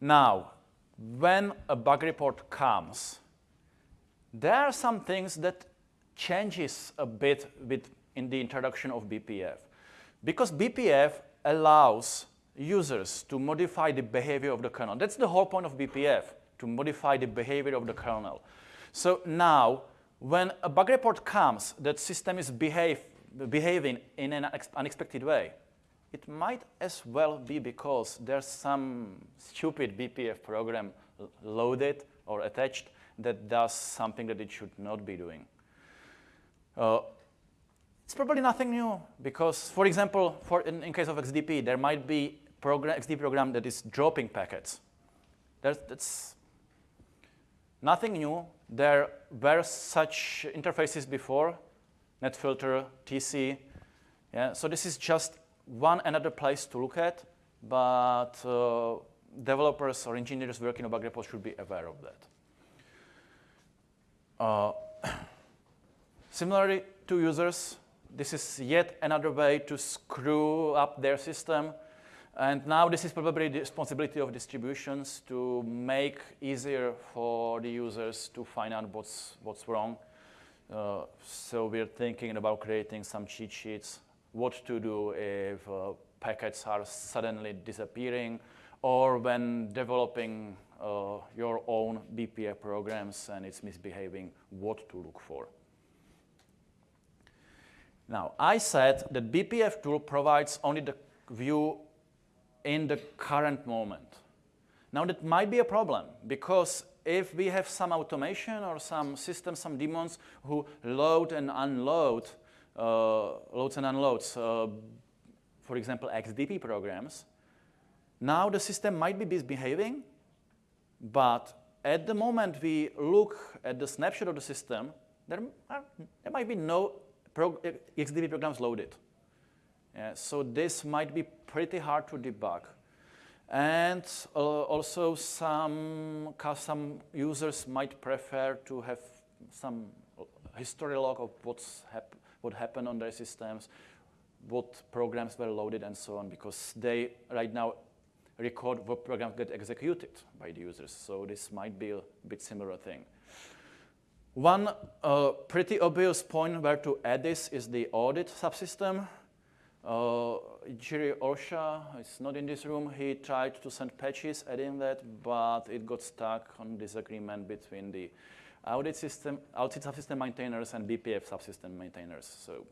Now, when a bug report comes, there are some things that changes a bit with in the introduction of BPF. Because BPF allows users to modify the behavior of the kernel. That's the whole point of BPF, to modify the behavior of the kernel. So now, when a bug report comes that system is behave, behaving in an unexpected way, it might as well be because there's some stupid BPF program loaded or attached that does something that it should not be doing. Uh, it's probably nothing new because, for example, for in, in case of XDP, there might be program, XDP program that is dropping packets. There's, that's nothing new. There were such interfaces before, NetFilter, TC. Yeah, so this is just one another place to look at, but uh, developers or engineers working on bug reports should be aware of that. Uh, similarly to users, this is yet another way to screw up their system. And now this is probably the responsibility of distributions to make easier for the users to find out what's, what's wrong. Uh, so we're thinking about creating some cheat sheets, what to do if uh, packets are suddenly disappearing, or when developing uh, your own BPF programs and it's misbehaving, what to look for. Now, I said that BPF tool provides only the view in the current moment. Now, that might be a problem because if we have some automation or some system, some daemons who load and unload, loads and unloads, uh, for example, XDP programs, now the system might be misbehaving, but at the moment we look at the snapshot of the system, there, are, there might be no prog XDP programs loaded. Yeah, so this might be pretty hard to debug. And uh, also some, some users might prefer to have some history log of what's hap what happened on their systems, what programs were loaded and so on, because they right now record what programs get executed by the users. So this might be a bit similar thing. One uh, pretty obvious point where to add this is the audit subsystem. Uh, Jiri Olsa is not in this room. He tried to send patches adding that, but it got stuck on disagreement between the audit system, audit subsystem maintainers and BPF subsystem maintainers. So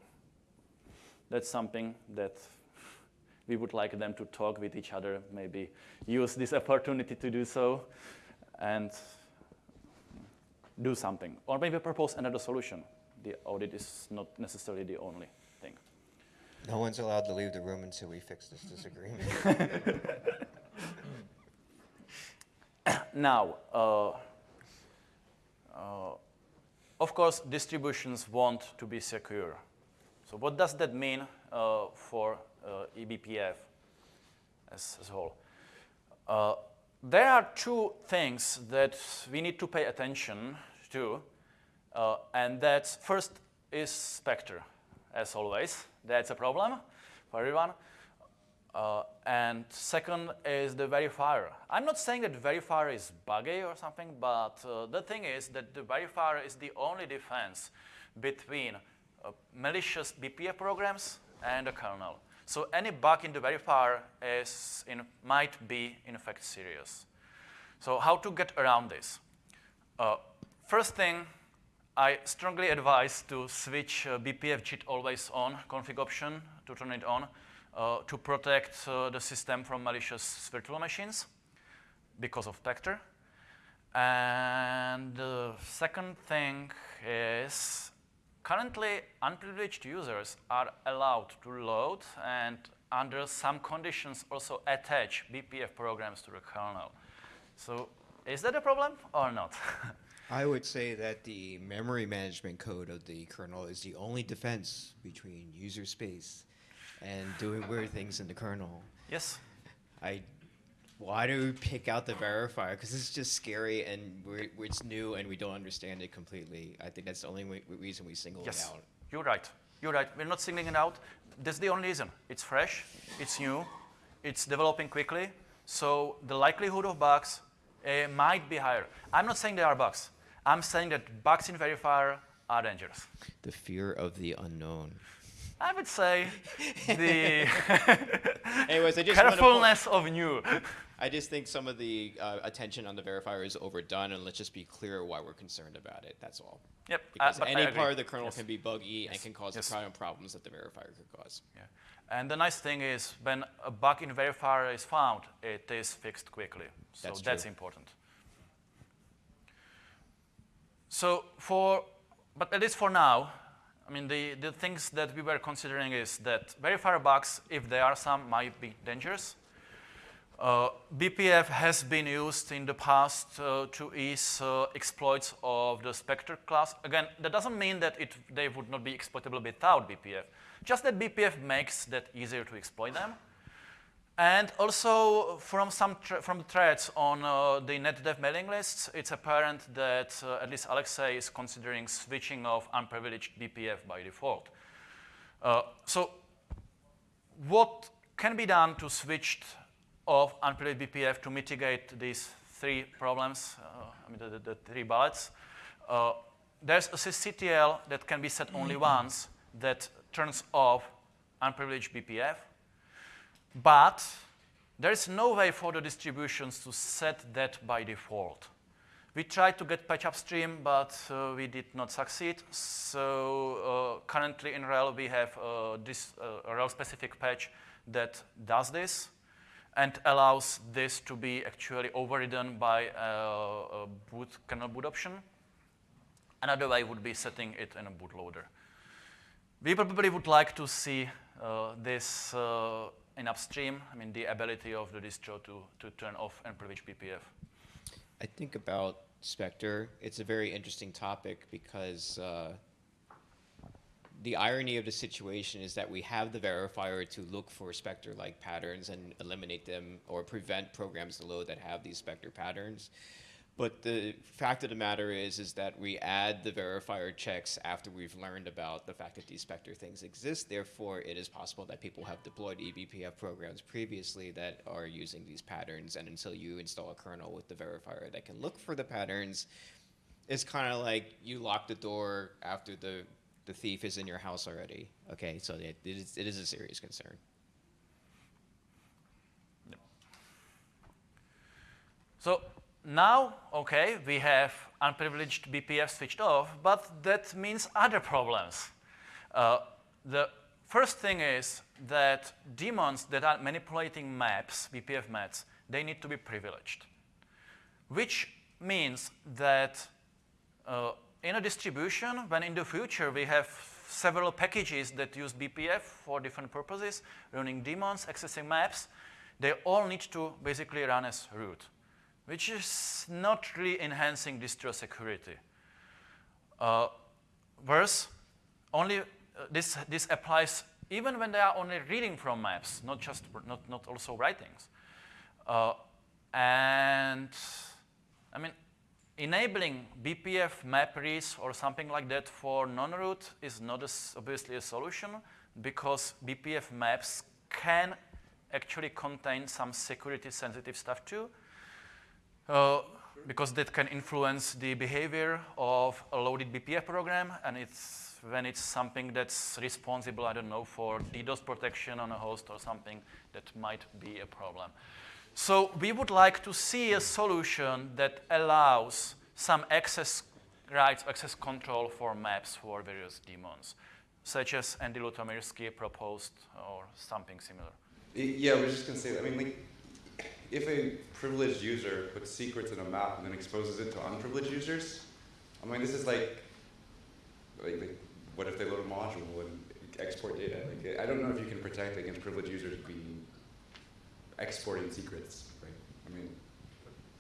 that's something that we would like them to talk with each other, maybe use this opportunity to do so. And do something, or maybe propose another solution. The audit is not necessarily the only thing. No one's allowed to leave the room until we fix this disagreement. now, uh, uh, of course, distributions want to be secure. So what does that mean uh, for uh, eBPF as, as a whole? Uh, there are two things that we need to pay attention to, uh, and that's first is Spectre, as always. That's a problem for everyone. Uh, and second is the verifier. I'm not saying that verifier is buggy or something, but uh, the thing is that the verifier is the only defense between uh, malicious BPF programs and the kernel. So any bug in the verifier is in, might be, in fact, serious. So how to get around this? Uh, first thing, I strongly advise to switch uh, BPF JIT always on config option to turn it on uh, to protect uh, the system from malicious virtual machines because of Spectre. And the second thing is Currently, unprivileged users are allowed to load and under some conditions also attach BPF programs to the kernel. So is that a problem or not? I would say that the memory management code of the kernel is the only defense between user space and doing weird things in the kernel. Yes. I why do we pick out the verifier? Because it's just scary and we're, it's new and we don't understand it completely. I think that's the only reason we single yes. it out. You're right. You're right. We're not singling it out. That's the only reason. It's fresh. It's new. It's developing quickly. So the likelihood of bugs uh, might be higher. I'm not saying there are bugs. I'm saying that bugs in verifier are dangerous. The fear of the unknown. I would say the Anyways, I just carefulness of new. I just think some of the uh, attention on the verifier is overdone, and let's just be clear why we're concerned about it. That's all. Yep. uh, Because I any part of the kernel Yes. can be buggy and can cause Yes. the kind of problems that the verifier could cause. Yeah. And the nice thing is when a bug in verifier is found, it is fixed quickly. So That's that's, important. So for, but at least for now, I mean, the, the things that we were considering is that verifier bugs, if there are some, might be dangerous. Uh, BPF has been used in the past uh, to ease uh, exploits of the Spectre class. Again, that doesn't mean that it, they would not be exploitable without BPF. Just that BPF makes that easier to exploit them. And also from some from threads on uh, the NetDev mailing lists, it's apparent that uh, at least Alexei is considering switching off unprivileged BPF by default. Uh, so what can be done to switch off unprivileged BPF to mitigate these three problems, uh, I mean the, the, the three bullets? Uh, there's a sysctl that can be set only once that turns off unprivileged BPF. But there is no way for the distributions to set that by default. We tried to get patch upstream, but uh, we did not succeed. So uh, currently in RHEL, we have uh, this uh, RHEL-specific patch that does this and allows this to be actually overridden by uh, a boot kernel boot option. Another way would be setting it in a bootloader. We probably would like to see uh, this in upstream, I mean, the ability of the distro to, to turn off unprivileged BPF. I think about Spectre. It's a very interesting topic because uh, the irony of the situation is that we have the verifier to look for Spectre-like patterns and eliminate them or prevent programs to load that have these Spectre patterns. But the fact of the matter is, is that we add the verifier checks after we've learned about the fact that these Spectre things exist. Therefore, it is possible that people have deployed eBPF programs previously that are using these patterns. And until you install a kernel with the verifier that can look for the patterns, it's kind of like you lock the door after the, the thief is in your house already. Okay, so it, it, is, it is a serious concern. So now, okay, we have unprivileged BPF switched off, but that means other problems. Uh, the first thing is that daemons that are manipulating maps, BPF maps, they need to be privileged, which means that uh, in a distribution, when in the future we have several packages that use BPF for different purposes, running daemons, accessing maps, they all need to basically run as root, which is not really enhancing distro security. Uh, worse, only uh, this, this applies even when they are only reading from maps, not just not, not also writings. Uh, and I mean, enabling BPF map reads or something like that for non-root is not obviously a solution because BPF maps can actually contain some security sensitive stuff too. Uh, because that can influence the behavior of a loaded BPF program, and it's when it's something that's responsible, I don't know, for DDoS protection on a host or something, that might be a problem. So we would like to see a solution that allows some access rights, access control for maps for various daemons, such as Andy Lutomirski proposed or something similar. Yeah, was just gonna say, I mean, like, if a privileged user puts secrets in a map and then exposes it to unprivileged users, I mean, this is like, like, like what if they load a module and export data? Like, I don't know if you can protect against privileged users being exporting secrets, right? I mean,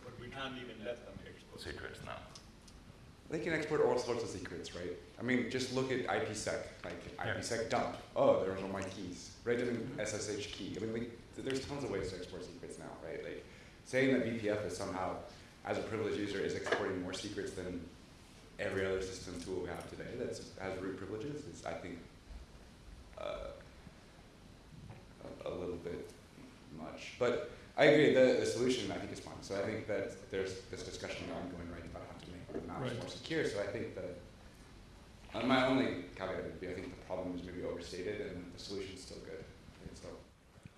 But we can't even let them export. Secrets now. they can export all sorts of secrets, right? I mean, just look at IPsec, like IPsec dump. Oh, there there's all my keys, right? And then SSH key. I mean, like, th- there's tons of ways to export secrets now, right? Like, saying that BPF is somehow, as a privileged user, is exporting more secrets than every other system tool we have today that has root privileges is, I think, uh, a, a little bit much. But I agree. The, the solution I think is fine. So I think that there's this discussion ongoing right about how to make the maps Right. more secure. So I think that uh, my only caveat would be I think the problem is maybe overstated and the solution's still good.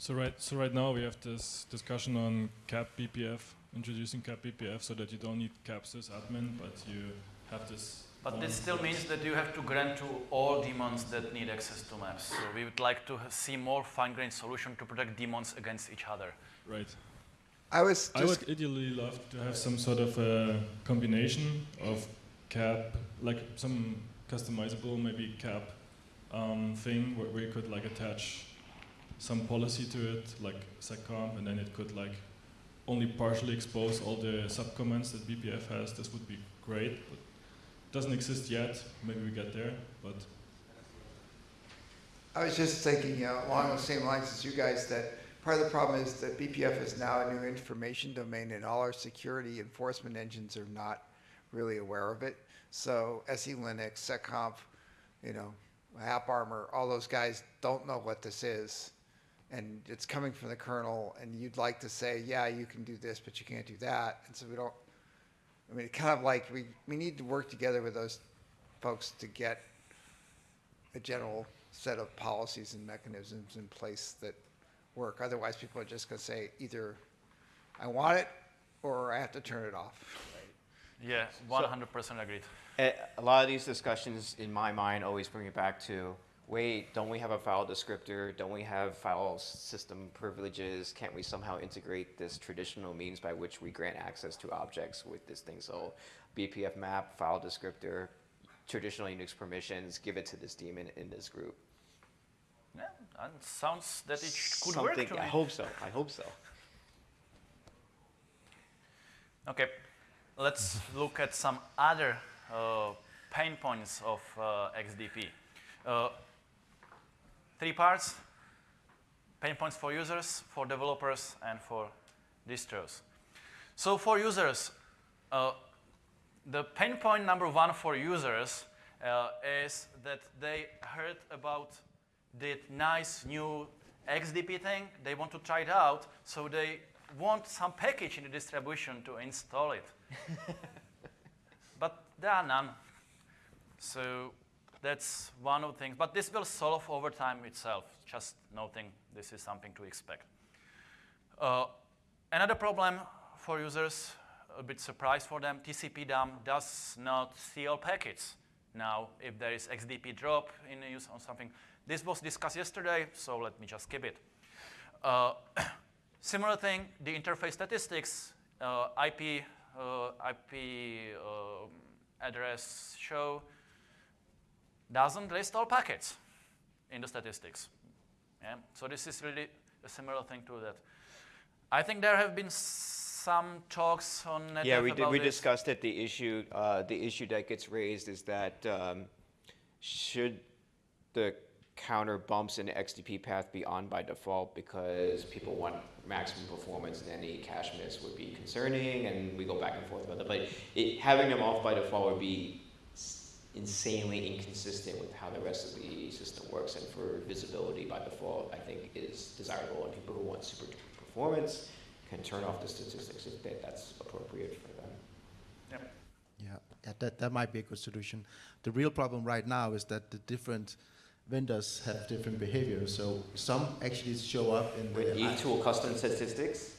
And so So right, so right now we have this discussion on cap BPF, introducing cap BPF, so that you don't need caps as admin, but you have this. But one this still means that you have to grant to all daemons that need access to maps. So we would like to ha- see more fine-grained solution to protect daemons against each other. Right. I was I would ideally love to have some sort of a combination of cap, like some customizable maybe cap um, thing where, we could like attach some policy to it, like seccomp, and then it could like only partially expose all the subcommands that BPF has. This would be great, but doesn't exist yet. Maybe we get there, but I was just thinking, know, along the same lines as you guys, that part of the problem is that BPF is now a new information domain, and all our security enforcement engines are not really aware of it. So SE Linux, SecComp, you know, AppArmor, all those guys don't know what this is. And it's coming from the kernel, and you'd like to say, yeah, you can do this, but you can't do that. And so we don't, I mean, it kind of like, we, we need to work together with those folks to get a general set of policies and mechanisms in place that work. Otherwise, people are just going to say either I want it or I have to turn it off. Yeah, 100% agreed. A a lot of these discussions, in my mind, always bring it back to, wait, don't we have a file descriptor? Don't we have file system privileges? Can't we somehow integrate this traditional means by which we grant access to objects with this thing? So BPF map, file descriptor, traditional Unix permissions, give it to this daemon in this group. Yeah, and sounds that it could work to I me. hope so, I hope so. Okay, let's look at some other uh, pain points of uh, XDP. Uh, three parts, pain points for users, for developers, and for distros. So for users, uh, the pain point number one for users uh, is that they heard about the nice new XDP thing. They want to try it out, so they want some package in the distribution to install it. but there are none. So that's one of the things. But this will solve over time itself, just noting this is something to expect. Uh, another problem for users, a bit surprise for them, TCP dump does not see all packets. Now, if there is XDP drop in use on something, this was discussed yesterday, so let me just skip it. Uh, similar thing, the interface statistics, uh, IP, uh, IP um, address show doesn't list all packets in the statistics. Yeah? So this is really a similar thing to that. I think there have been some talks on NetDev Yeah, we, did, we discussed it. The issue, uh, the issue that gets raised is that um, should the counter bumps in the XDP path be on by default because people want maximum performance and any cache miss would be concerning, and we go back and forth about that. But it, having them off by default would be insanely inconsistent with how the rest of the system works, and for visibility by default, I think is desirable, and people who want super performance can turn off the statistics if that, that's appropriate for them. Yeah, yeah, that, that might be a good solution. The real problem right now is that the different vendors have different behaviors. So some actually show up in With the E tool custom statistics,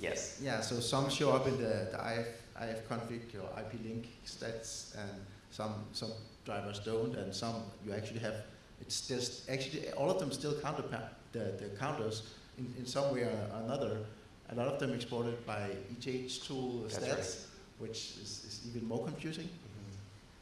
yes. yeah, so some show up in the, the IF, IF config or IP link stats, and some some drivers don't, and some you actually have. It's just actually all of them still count the the, counters in, in some way or another. A lot of them exported by ETH tool That's stats, right. which is, is even more confusing. Mm-hmm.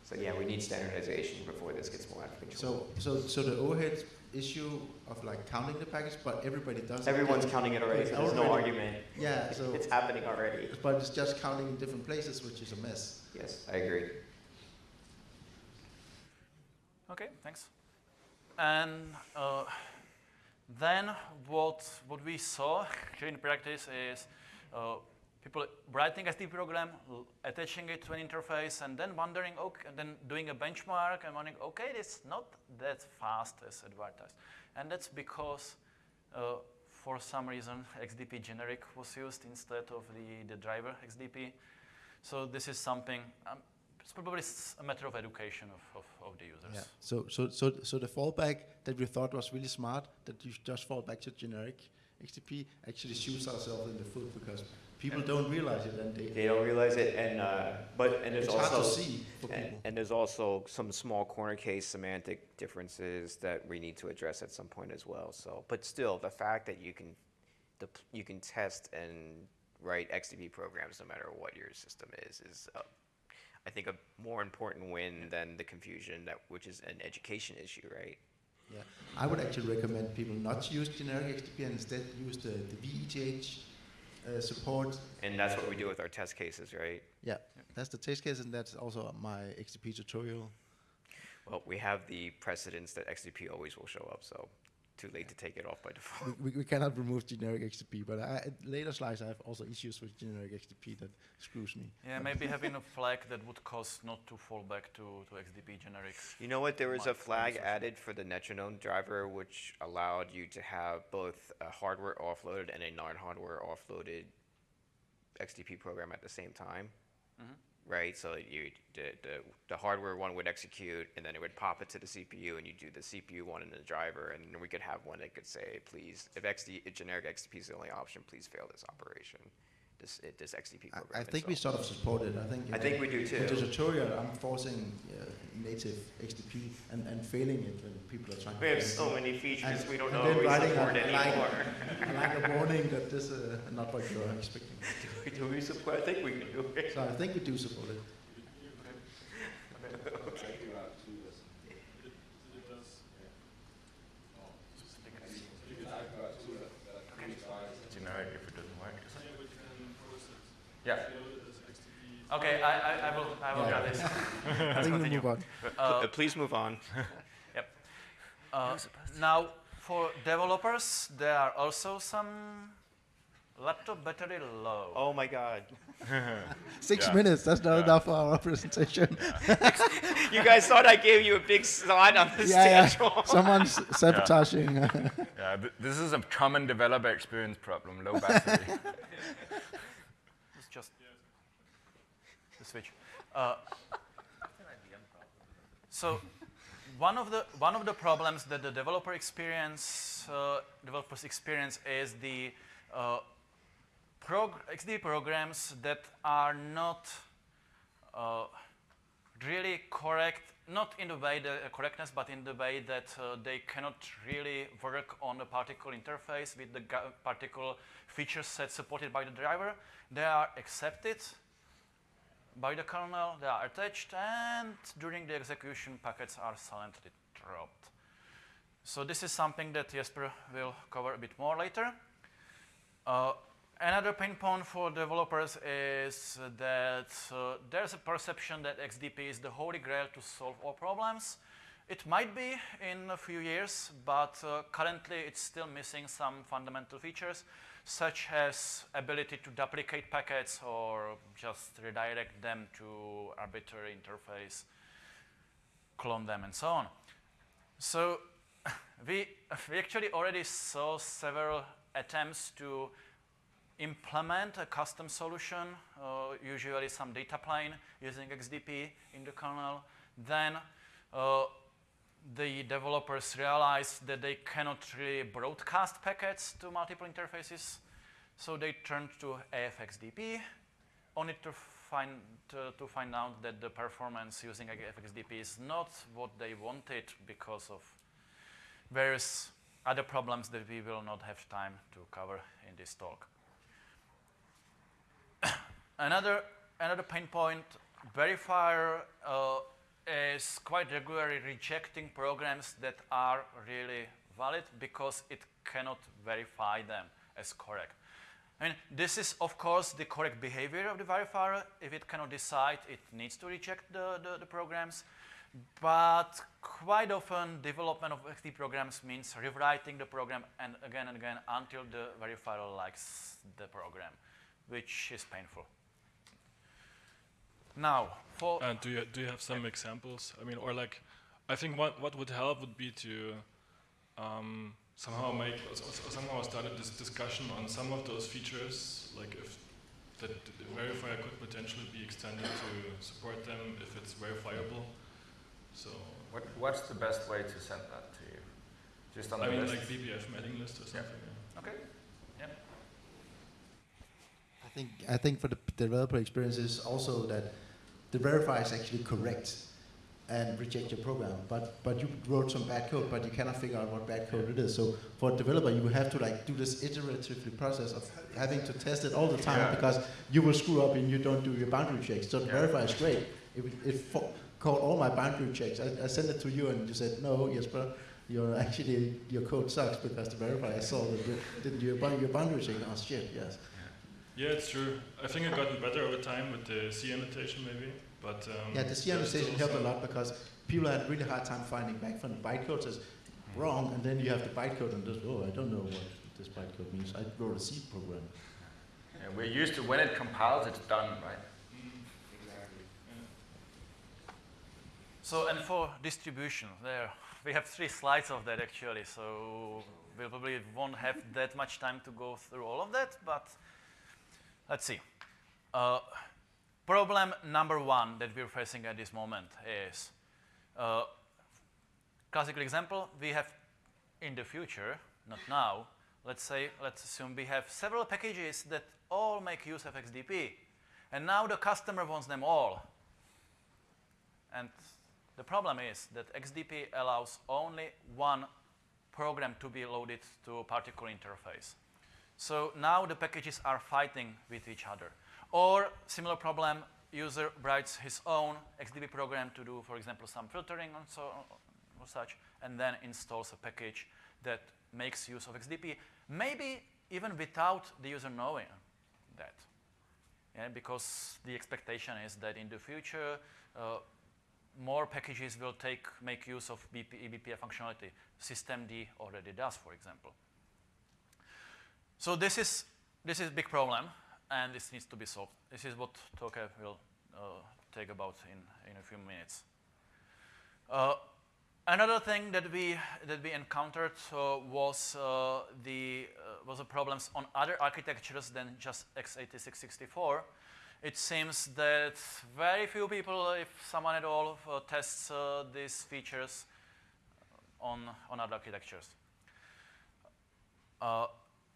So yeah, we need standardization before this gets more out of control. So, so, so the overhead issue of like counting the package, but everybody does. it. Everyone's counting it already, so there's no argument. Yeah, so, It's happening already. but it's just counting in different places, which is a mess. Yes, I agree. Okay, thanks. And uh, then what, what we saw in practice is uh, people writing a XDP program, attaching it to an interface, and then wondering, okay, and then doing a benchmark and wondering, okay, it's not that fast as advertised. And that's because uh, for some reason, XDP generic was used instead of the, the driver XDP. So this is something, um, it's probably a matter of education of, of, of the users. Yeah. So, so, so, so the fallback that we thought was really smart, that you just fall back to generic XDP, actually shoots ourselves in the foot because people don't realize it and they, They don't realize it, and uh, but and there's it's also hard to see for and, people. and there's also some small corner case semantic differences that we need to address at some point as well. So, but still, the fact that you can, the, you can test and write XDP programs no matter what your system is, is uh, I think a more important win than the confusion that which is an education issue, right? Yeah, I would actually recommend people not to use generic XDP and instead use the, the VETH uh, support. And that's what we do with our test cases, right? Yeah, that's the test case and that's also my XDP tutorial. Well, we have the precedence that XDP always will show up, so too late to take it off by default. We, we, we cannot remove generic XDP, but I, at later slides I have also issues with generic XDP that screws me. Yeah, maybe having a flag that would cause not to fall back to, to XDP generic. You know what? There was a flag added for the Netronome driver, which allowed you to have both a hardware offloaded and a non-hardware offloaded XDP program at the same time. Mhm. Right? So you the, the the hardware one would execute, and then it would pop it to the CPU, and you do the CPU one in the driver, and we could have one that could say, please, if XD if generic XDP is the only option, please fail this operation, this it, this XDP I, program. I think we sort of support it. I think. I uh, think we do In too. the tutorial, I'm forcing uh, native XDP and, and failing it when people are trying. We to have so it. many features And- we don't know then we support a- like- anymore. I like a warning that this is not what you're expecting. do we support? I think we can do it. So I think we do support it. Generic if it doesn't work. Yeah. Okay, I, I, I will, I will Yeah. get this. I Let's think we continue. move on. Uh, Uh, please move on. Uh, now, for developers, there are also some laptop battery low. Oh my God. Six Yeah. minutes. That's not Yeah. enough for our presentation. You guys thought I gave you a big slide on the yeah, yeah. schedule. Someone's sabotaging. Yeah, th- this is a common developer experience problem, low battery. It's just the switch. Uh, so one of the one of the problems that the developer experience uh, developers experience is the uh, prog- XD programs that are not uh, really correct, not in the way the uh, correctness, but in the way that uh, they cannot really work on a particular interface with the particular feature set supported by the driver. They are accepted by the kernel, they are attached, and during the execution, packets are silently dropped. So this is something that Jesper will cover a bit more later. Uh, another pain point for developers is that uh, there's a perception that XDP is the holy grail to solve all problems. It might be in a few years, but uh, currently it's still missing some fundamental features, such as ability to duplicate packets or just redirect them to arbitrary interface, clone them, and so on. So we, we actually already saw several attempts to implement a custom solution, uh, usually some data plane using XDP in the kernel. Then uh, the developers realized that they cannot really broadcast packets to multiple interfaces, so they turned to AFXDP, only to find, to, to find out that the performance using AFXDP is not what they wanted because of various other problems that we will not have time to cover in this talk. another, another pain point, verifier uh, is quite regularly rejecting programs that are really valid because it cannot verify them as correct. Mean, this is, of course, the correct behavior of the verifier. If it cannot decide, it needs to reject the, the, the programs. But quite often, development of XD programs means rewriting the program and again and again until the verifier likes the program, which is painful. Now, for And do you do you have some examples? I mean, or like, I think what what would help would be to um, somehow make or s- or somehow started this discussion on some of those features, like if that the verifier could potentially be extended to support them if it's verifiable. So What, what's the best way to send that to you? Just on the I mean, list? like BPF mailing list or something. yeah. Okay. I think I think for the developer experience is also that the verifier is actually correct and reject your program, but but you wrote some bad code, but you cannot figure out what bad code it is. So for a developer, you have to like do this iteratively process of having to test it all the time Yeah. because you will screw up and you don't do your boundary checks. So Yeah. verifier is great. It, it caught all my boundary checks. I, I sent it to you and you said no, Jesper. You're actually your code sucks because the verifier saw that you didn't do your, your boundary check. Oh shit, yes. Yeah, it's true. I think it gotten better over time with the C annotation maybe, but um, Yeah, the C annotation helped a lot because people had a really hard time finding back from the bytecode says wrong, and then you have the bytecode and just, oh, I don't know what this bytecode means. I wrote a C program. Yeah, we're used to when it compiles, it's done, right? Exactly. So, and for distribution, there we have three slides of that actually. So we probably won't have that much time to go through all of that, but let's see. Uh, problem number one that we're facing at this moment is uh, classical example. We have in the future, not now. Let's say, let's assume we have several packages that all make use of XDP, and now the customer wants them all. And the problem is that XDP allows only one program to be loaded to a particular interface. So now the packages are fighting with each other. Or similar problem, user writes his own XDP program to do, for example, some filtering and so or such, and then installs a package that makes use of XDP, maybe even without the user knowing that. Yeah, because the expectation is that in the future, uh, more packages will take, make use of BP, eBPF functionality. Systemd already does, for example. So this is, this is a big problem, and this needs to be solved. This is what Toke will uh, take about in, in a few minutes. Uh, another thing that we, that we encountered uh, was, uh, the, uh, was the problems on other architectures than just x86-64 it seems that very few people, if someone at all, uh, tests these features on, on other architectures.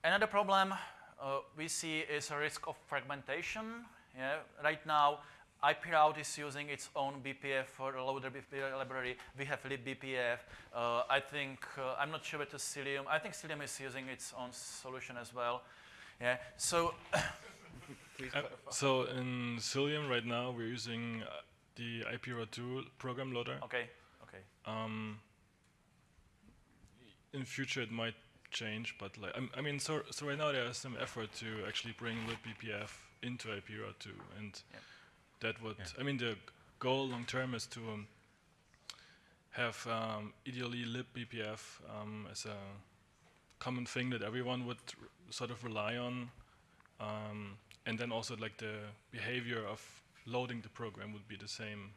Another problem uh, we see is a risk of fragmentation. Yeah? Right now, IP route is using its own BPF for a loader BPF library. We have libbpf. Uh, I think, uh, I'm not sure about Cilium. I think Cilium is using its own solution as well. Yeah. So Uh, so in Cilium right now we're using uh, the iproute2 program loader. Okay, okay. Um, in future it might change, but like I'm- I mean, so so right now there is some effort to actually bring libbpf into iproute2, and Yeah. that would I mean the goal long term is to um, have um, ideally libbpf um, as a common thing that everyone would r- sort of rely on, um, and then also like the behavior of loading the program would be the same.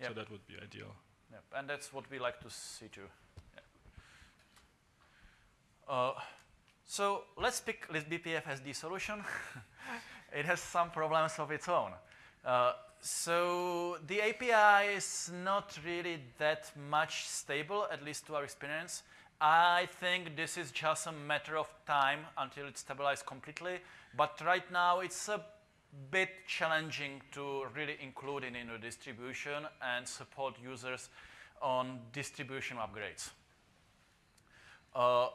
So Yep. that would be ideal. Yep, and that's what we like to see too. Uh, so let's pick BPF as solution. it has some problems of its own. Uh, so the API is not really that much stable, at least to our experience. I think this is just a matter of time until it's stabilized completely. But right now, it's a bit challenging to really include it in a distribution and support users on distribution upgrades. Uh,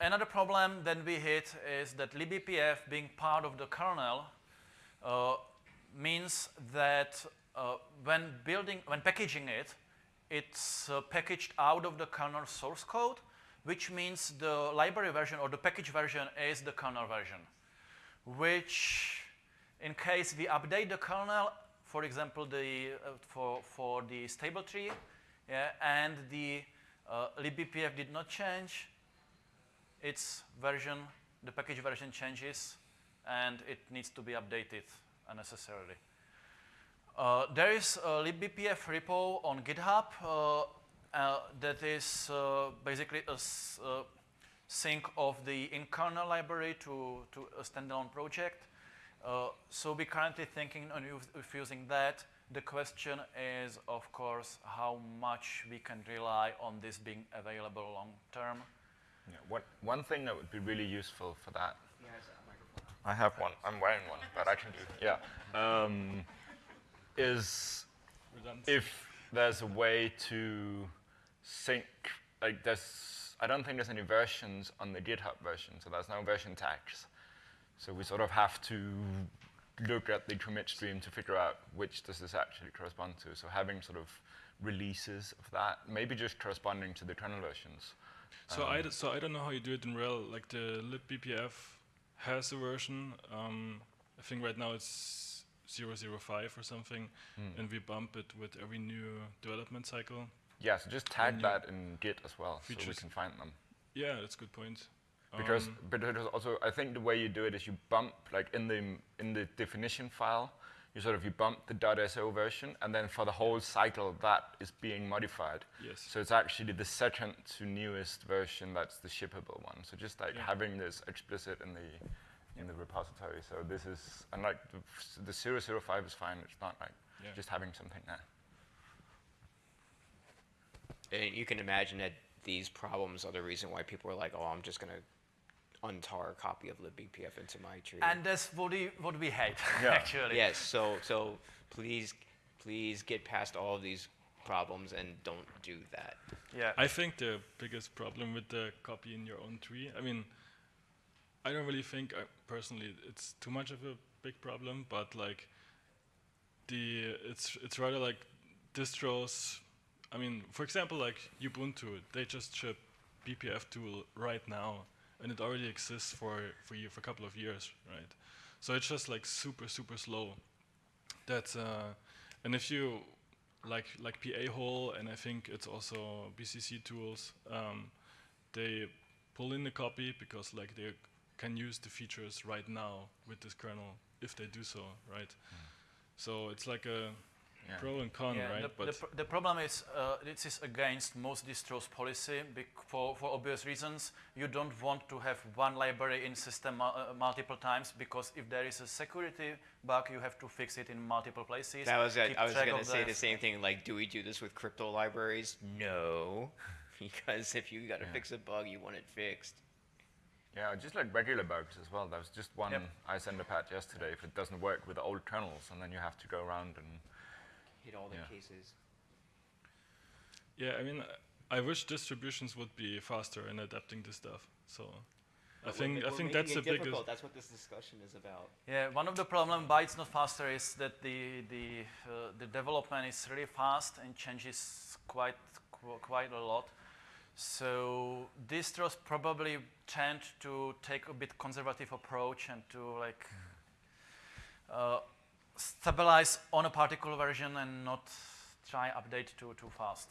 another problem that we hit is that libbpf being part of the kernel uh, means that uh, when building, when packaging it, it's uh, packaged out of the kernel source code, which means the library version or the package version is the kernel version, which in case we update the kernel, for example, the, uh, for, for the stable tree, yeah, and the uh, libbpf did not change, its version, the package version changes, and it needs to be updated unnecessarily. Uh, there is a libbpf repo on GitHub uh, uh, that is uh, basically a uh, sync of the in-kernel library to, to a standalone project. So we're currently thinking on using that. The question is, of course, how much we can rely on this being available long term. Yeah, one, one thing that would be really useful for that. I have one. I'm wearing one, but I can do. Yeah, um, is if there's a way to sync, like there's, I don't think there's any versions on the GitHub version, so there's no version tags. So we sort of have to look at the commit stream to figure out which does this actually correspond to. So having sort of releases of that, maybe just corresponding to the kernel versions. So I d- so I don't know how you do it in RHEL. Like the libbpf has a version. Um, I think right now it's 005 or something, and we bump it with every new development cycle. Yeah, so just tag that in Git as well, so we can find them. Yeah, that's a good point. Because, Um, but also, I think the way you do it is you bump, like in the in the definition file, you sort of you bump the .so version, and then for the whole cycle, that is being modified. Yes. So it's actually the second to newest version that's the shippable one. So just like Yeah. having this explicit in the in the repository. So this is, and like the, f- the 005 is fine. It's not like Yeah. just having something there. And you can imagine that these problems are the reason why people are like, oh, I'm just going to untar a copy of libbpf into my tree. And that's what we, what we hate, Yeah. actually. yes, so so please please get past all of these problems and don't do that. Yeah. I think the biggest problem with the copy in your own tree, I mean, I don't really think uh, personally it's too much of a big problem, but like the it's it's rather like distros. I mean, for example, like Ubuntu, they just ship BPF tool right now, and it already exists for for you for a couple of years, right? So it's just like super super slow. That's uh, and if you like like pahole and I think it's also BCC tools. Um, they pull in the copy because like they can use the features right now with this kernel if they do so, right? So it's like a Yeah. pro and con, Yeah, right? the, but the, pr- the problem is uh, this is against most distros policy for, for obvious reasons. You don't want to have one library in system uh, multiple times because if there is a security bug, you have to fix it in multiple places. That was it. keep I was going to say the- the same thing. Like, do we do this with crypto libraries? No, because if you got to Yeah. fix a bug, you want it fixed. Yeah, just like regular bugs as well. There was just one Yep. I sent a patch yesterday if it doesn't work with the old kernels, and then you have to go around and Hit all the Yeah. cases. yeah, I mean, I wish distributions would be faster in adapting this stuff. So I think we're, I we're think that's it the biggest. difficult. That's what this discussion is about. Yeah, one of the problem why it's not faster is that the the uh, the development is really fast and changes quite qu- quite a lot. So distros probably tend to take a bit conservative approach and to like uh, stabilize on a particular version and not try update too too fast.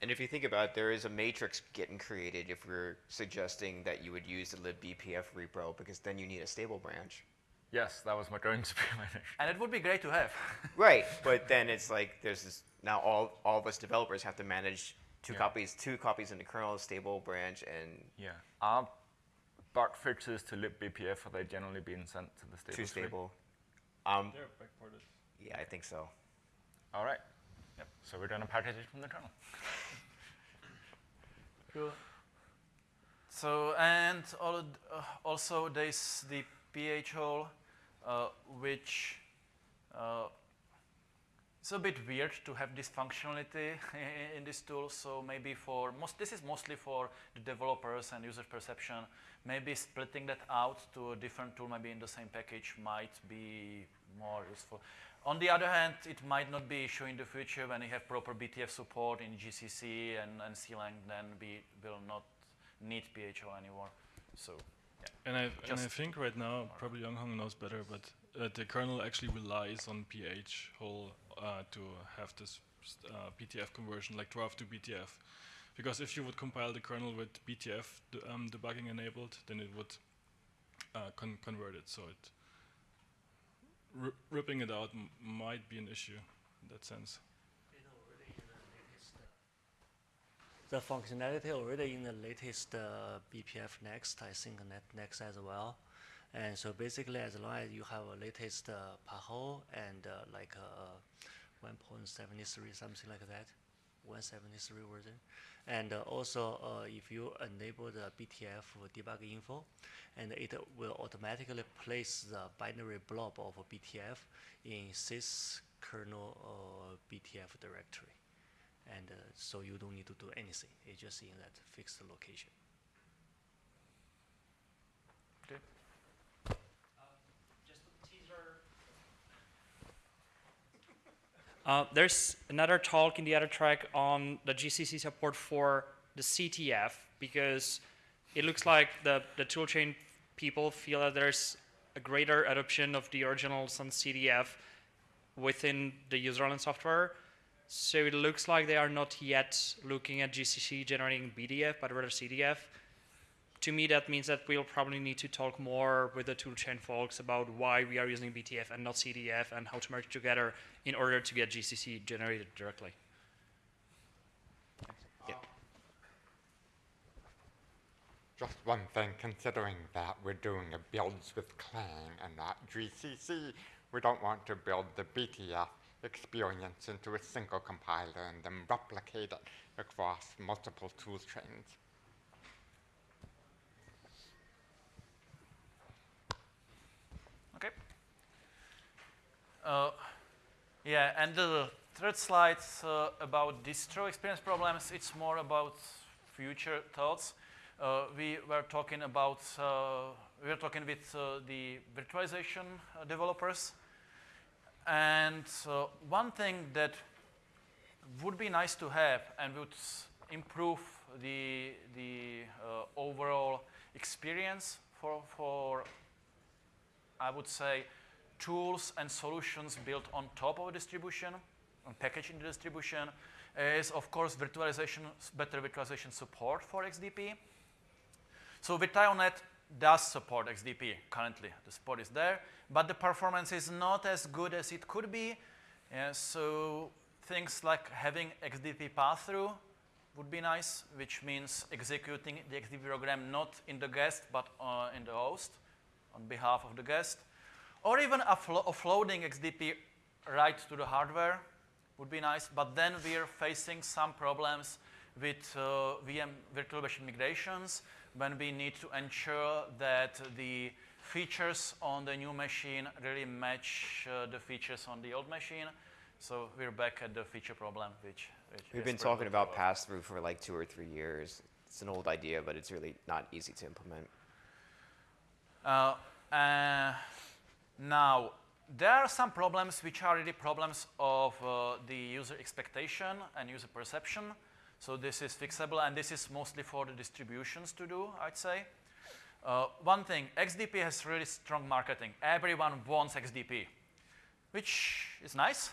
And if you think about it, there is a matrix getting created if we're suggesting that you would use the libbpf repo because then you need a stable branch. yes, that was my going to be my next. And it would be great to have. Right, but then it's like there's this now all all of us developers have to manage two Yeah. copies, two copies in the kernel, stable branch, and Yeah. Are bug fixes to libbpf are they generally being sent to the stable? two tree? stable. Um, They're backported. yeah, I think so. All right. Yep. So we're gonna package it from the kernel. So and all, uh, also there's the pahole, uh, which uh, it's a bit weird to have this functionality in this tool. So maybe for most, this is mostly for the developers and user perception. Maybe splitting that out to a different tool, maybe in the same package, might be more useful. On the other hand, it might not be issue in the future when you have proper BTF support in GCC and, and CLang, then we will not need pahole anymore. So, yeah. And I and I think right now probably Yonghong knows better, but uh, the kernel actually relies on pahole uh, to have this uh, BTF conversion, like DWARF to BTF. Because if you would compile the kernel with BTF d- um, debugging enabled, then it would uh, con- convert it. So it ri- ripping it out might be an issue in that sense. the functionality already in the latest uh, BPF Next, I think Net Next as well. And so basically, as long as you have a latest uh, pahole and uh, like uh, 1.73, something like that, 173 version. And uh, also, uh, if you enable the BTF debug info, and it will automatically place the binary blob of BTF in sys kernel uh, BTF directory. And so you don't need to do anything. It's just in that fixed location. Okay. just a teaser. Uh, there's another talk in the other track on the GCC support for the CTF because it looks like the, the toolchain people feel that there's a greater adoption of the original Sun CTF within the userland software. So it looks like they are not yet looking at GCC generating BTF, but rather CTF. To me, that means that we'll probably need to talk more with the toolchain folks about why we are using BTF and not CTF and how to merge together in order to get GCC generated directly. Just one thing, considering that we're doing a builds with Clang and not GCC, we don't want to build the BTF experience into a single compiler and then replicate it across multiple tool chains. Okay. Uh, yeah, and the third slide uh, about distro experience problems, it's more about future thoughts. Uh, we were talking about, uh, we were talking with uh, the virtualization uh, developers. And one thing that would be nice to have and would improve the, the overall experience for, for I would say, tools and solutions built on top of a distribution, and packaging the distribution, is of course virtualization, better virtualization support for XDP. So VirtIONet does support XDP currently. The support is there, but the performance is not as good as it could be. So things like having XDP pass-through would be nice, which means executing the XDP program not in the guest, but uh, in the host on behalf of the guest, or even offloading XDP right to the hardware would be nice, but then we're facing some problems with uh, VM virtual machine migrations when we need to ensure that the features on the new machine really match uh, the features on the old machine. So we're back at the feature problem, which, which we've been talking about pass-through for like two or three years. It's an old idea, but it's really not easy to implement. Uh, uh, now, there are some problems which are really problems of uh, the user expectation and user perception. So this is fixable, and this is mostly for the distributions to do, I'd say. Uh, one thing, XDP has really strong marketing. Everyone wants XDP, which is nice.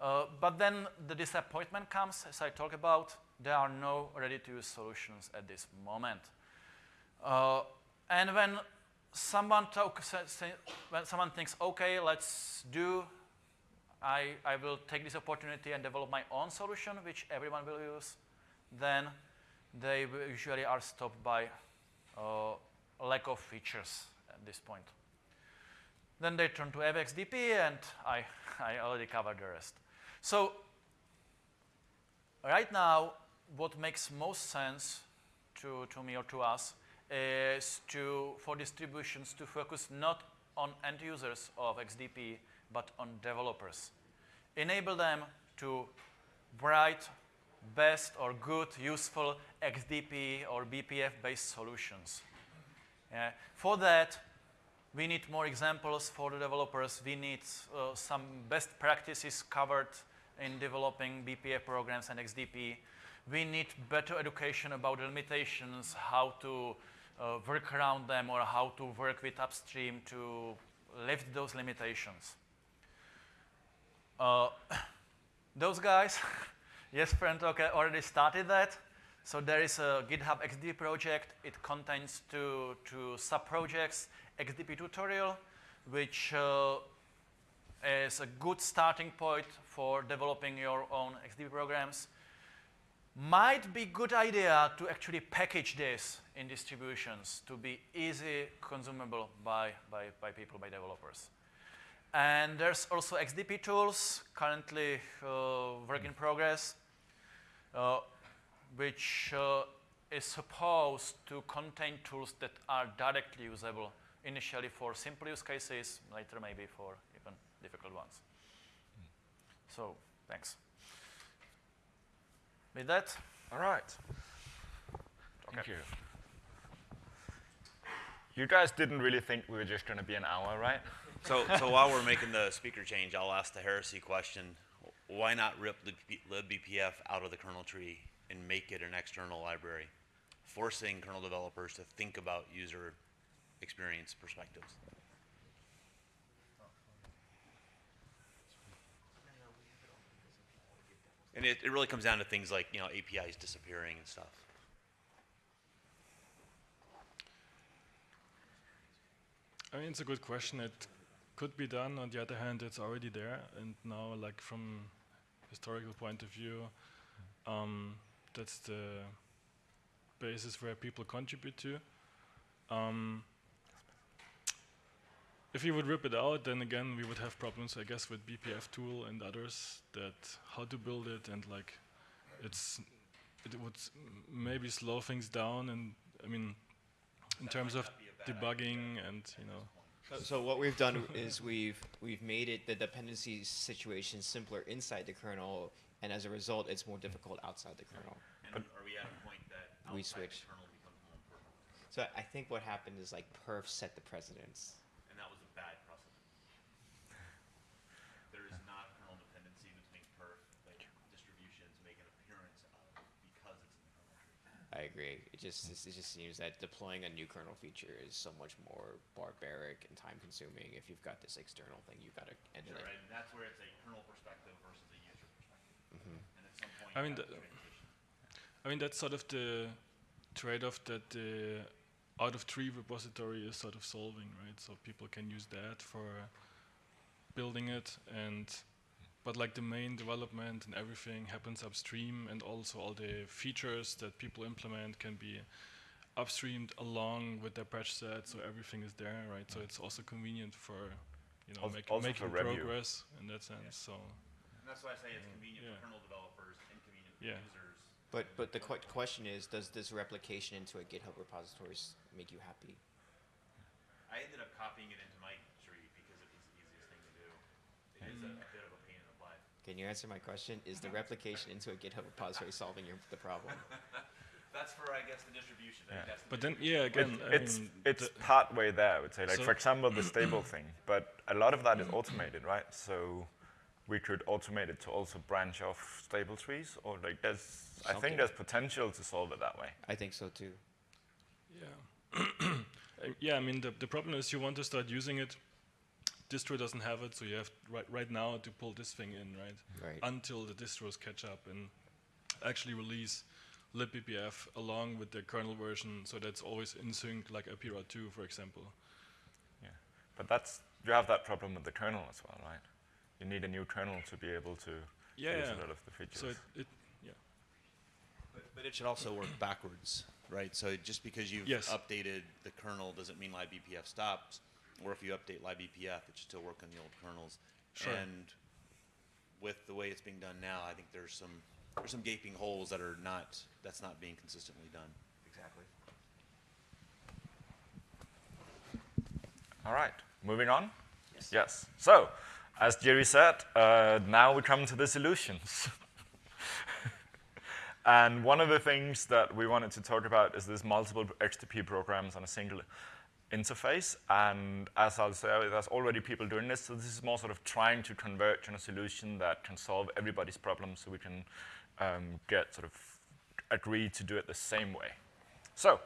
Uh, but then the disappointment comes, as I talk about, there are no ready-to-use solutions at this moment. Uh, and when someone talk, when someone thinks, okay, let's do, I, I will take this opportunity and develop my own solution, which everyone will use, then they usually are stopped by uh, lack of features at this point. Then they turn to AF_XDP, and I, I already covered the rest. So right now, what makes most sense to, to me or to us is to, for distributions to focus not on end users of XDP, but on developers. Enable them to write best or good, useful XDP or BPF-based solutions. For that, we need more examples for the developers. We need uh, some best practices covered in developing BPF programs and XDP. We need better education about the limitations, how to uh, work around them or how to work with upstream to lift those limitations. Uh, those guys, yes, friend okay, already started that. So there is a GitHub XD project. It contains two, two sub-projects, XDP tutorial, which uh, is a good starting point for developing your own XDP programs. Might be good idea to actually package this in distributions to be easy consumable by, by, by people, by developers. And there's also XDP tools, currently uh, work in progress, uh, which uh, is supposed to contain tools that are directly usable initially for simple use cases, later maybe for even difficult ones. So, thanks. With that, All right. Thank you. You guys didn't really think we were just going to be an hour, right? So, so while we're making the speaker change, I'll ask the heresy question. Why not rip libbpf out of the kernel tree and make it an external library, forcing kernel developers to think about user experience perspectives? And it, it really comes down to things like, you know, APIs disappearing and stuff. I mean, it's a good question. It could be done. On the other hand, it's already there, and now, like from historical point of view, um, that's the basis where people contribute to. Um, if you would rip it out, then again we would have problems, I guess, with BPF tool and others that how to build it and like it's it would maybe slow things down and I mean in terms of debugging and you know So, so what we've done is we've we've made it the dependency situation simpler inside the kernel, and as a result, it's more difficult outside the kernel. And are we at a point that We switch. the kernel becomes more important? So I think what happened is like perf set the precedence. And that was a bad precedent. There is not kernel dependency between perf that distributions make an appearance of because it's in the kernel tree. I agree. It just it just seems that deploying a new kernel feature is so much more barbaric and time consuming. If you've got this external thing, you've got to end Sure, it. right? And that's where it's a kernel perspective versus a user perspective. Mhm. And at some point, I mean, the- I mean, that's sort of the trade-off that the out of tree repository is sort of solving, right? So people can use that for building it, and but like the main development and everything happens upstream, and also all the features that people implement can be upstreamed along with their patch set, so everything is there, right? So it's also convenient for you know Also- make, also making for review. progress in that sense. So And that's why I say it's convenient Yeah. for kernel developers, inconvenient for Yeah. users. But but the que- question is, does this replication into a GitHub repository make you happy? I ended up copying it into my tree because it was the easiest thing to do. It is a, mm a bit of a pain in the butt. Can you answer my question? Is the replication into a GitHub repository solving your, the problem? That's for, I guess, the distribution. I think Yeah. the But then, yeah, again, It- I it's mean, it's the- part way there, I would say. Like So- for example, the stable thing. But a lot of that is automated, right? So we could automate it to also branch off stable trees, or like there's. I think there's potential to solve it that way. I think so too. Yeah. Yeah, I mean, the, the problem is you want to start using it. Distro doesn't have it, so you have right, right now to pull this thing in, right? Right. Until the distros catch up and actually release libbpf along with the kernel version, so that's always in sync, like Apira 2, for example. Yeah. But that's you have that problem with the kernel as well, right? You need a new kernel to be able to Yeah, use yeah. a lot of the features. So it, it yeah. But, but it should also work backwards, right? So just because you've Yes. updated the kernel doesn't mean libbpf stops. Or if you update libbpf, it should still work on the old kernels. Sure. And with the way it's being done now, I think there's some there's some gaping holes that are not that's not being consistently done. Exactly. All right, moving on. Yes. So, as Jiri said, uh, now we come to the solutions. and one of the things that we wanted to talk about is this multiple XDP programs on a single interface. And as I'll say, there's already people doing this. So this is more sort of trying to converge on a solution that can solve everybody's problems, so we can um, get sort of agreed to do it the same way. So,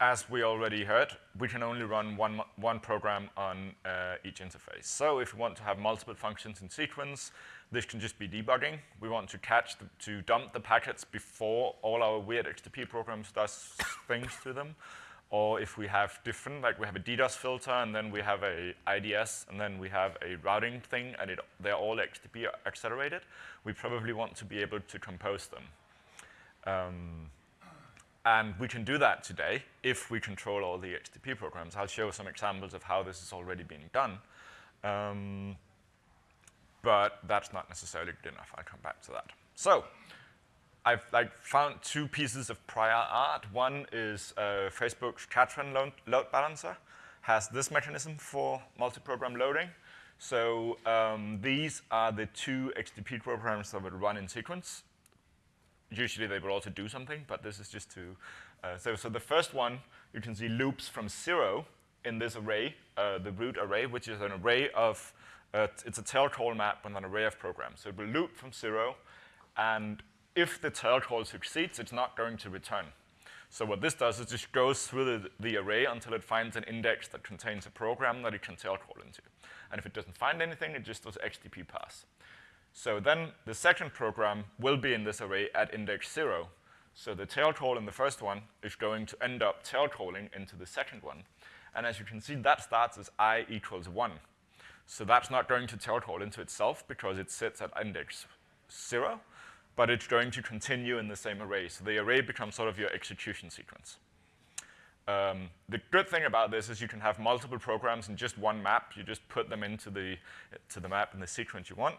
as we already heard, we can only run one, one program on uh, each interface. So if we want to have multiple functions in sequence, this can just be debugging. We want to catch, the, to dump the packets before all our weird XDP programs does things to them. Or if we have different, like we have a DDoS filter, and then we have a IDS, and then we have a routing thing, and it, they're all XDP accelerated, we probably want to be able to compose them. Um, and we can do that today if we control all the XDP programs. I'll show some examples of how this is already being done. Um, but that's not necessarily good enough. I'll come back to that. So I've like found two pieces of prior art. One is uh, Facebook's Katran load, load, balancer, has this mechanism for multi-program loading. So um, these are the two XDP programs that would run in sequence. Usually they will also do something, but this is just to, uh, so, so the first one, you can see loops from zero in this array, uh, the root array, which is an array of, uh, it's a tail call map with an array of programs. So it will loop from zero, and if the tail call succeeds, it's not going to return. So what this does is just goes through the, the, array until it finds an index that contains a program that it can tail call into. And if it doesn't find anything, it just does XDP pass. So then the second program will be in this array at index zero. So the tail call in the first one is going to end up tail calling into the second one. And as you can see, that starts as i equals one. So that's not going to tail call into itself because it sits at index zero but it's going to continue in the same array. So the array becomes sort of your execution sequence. Um, the good thing about this is you can have multiple programs in just one map. You just put them into the, to the map in the sequence you want.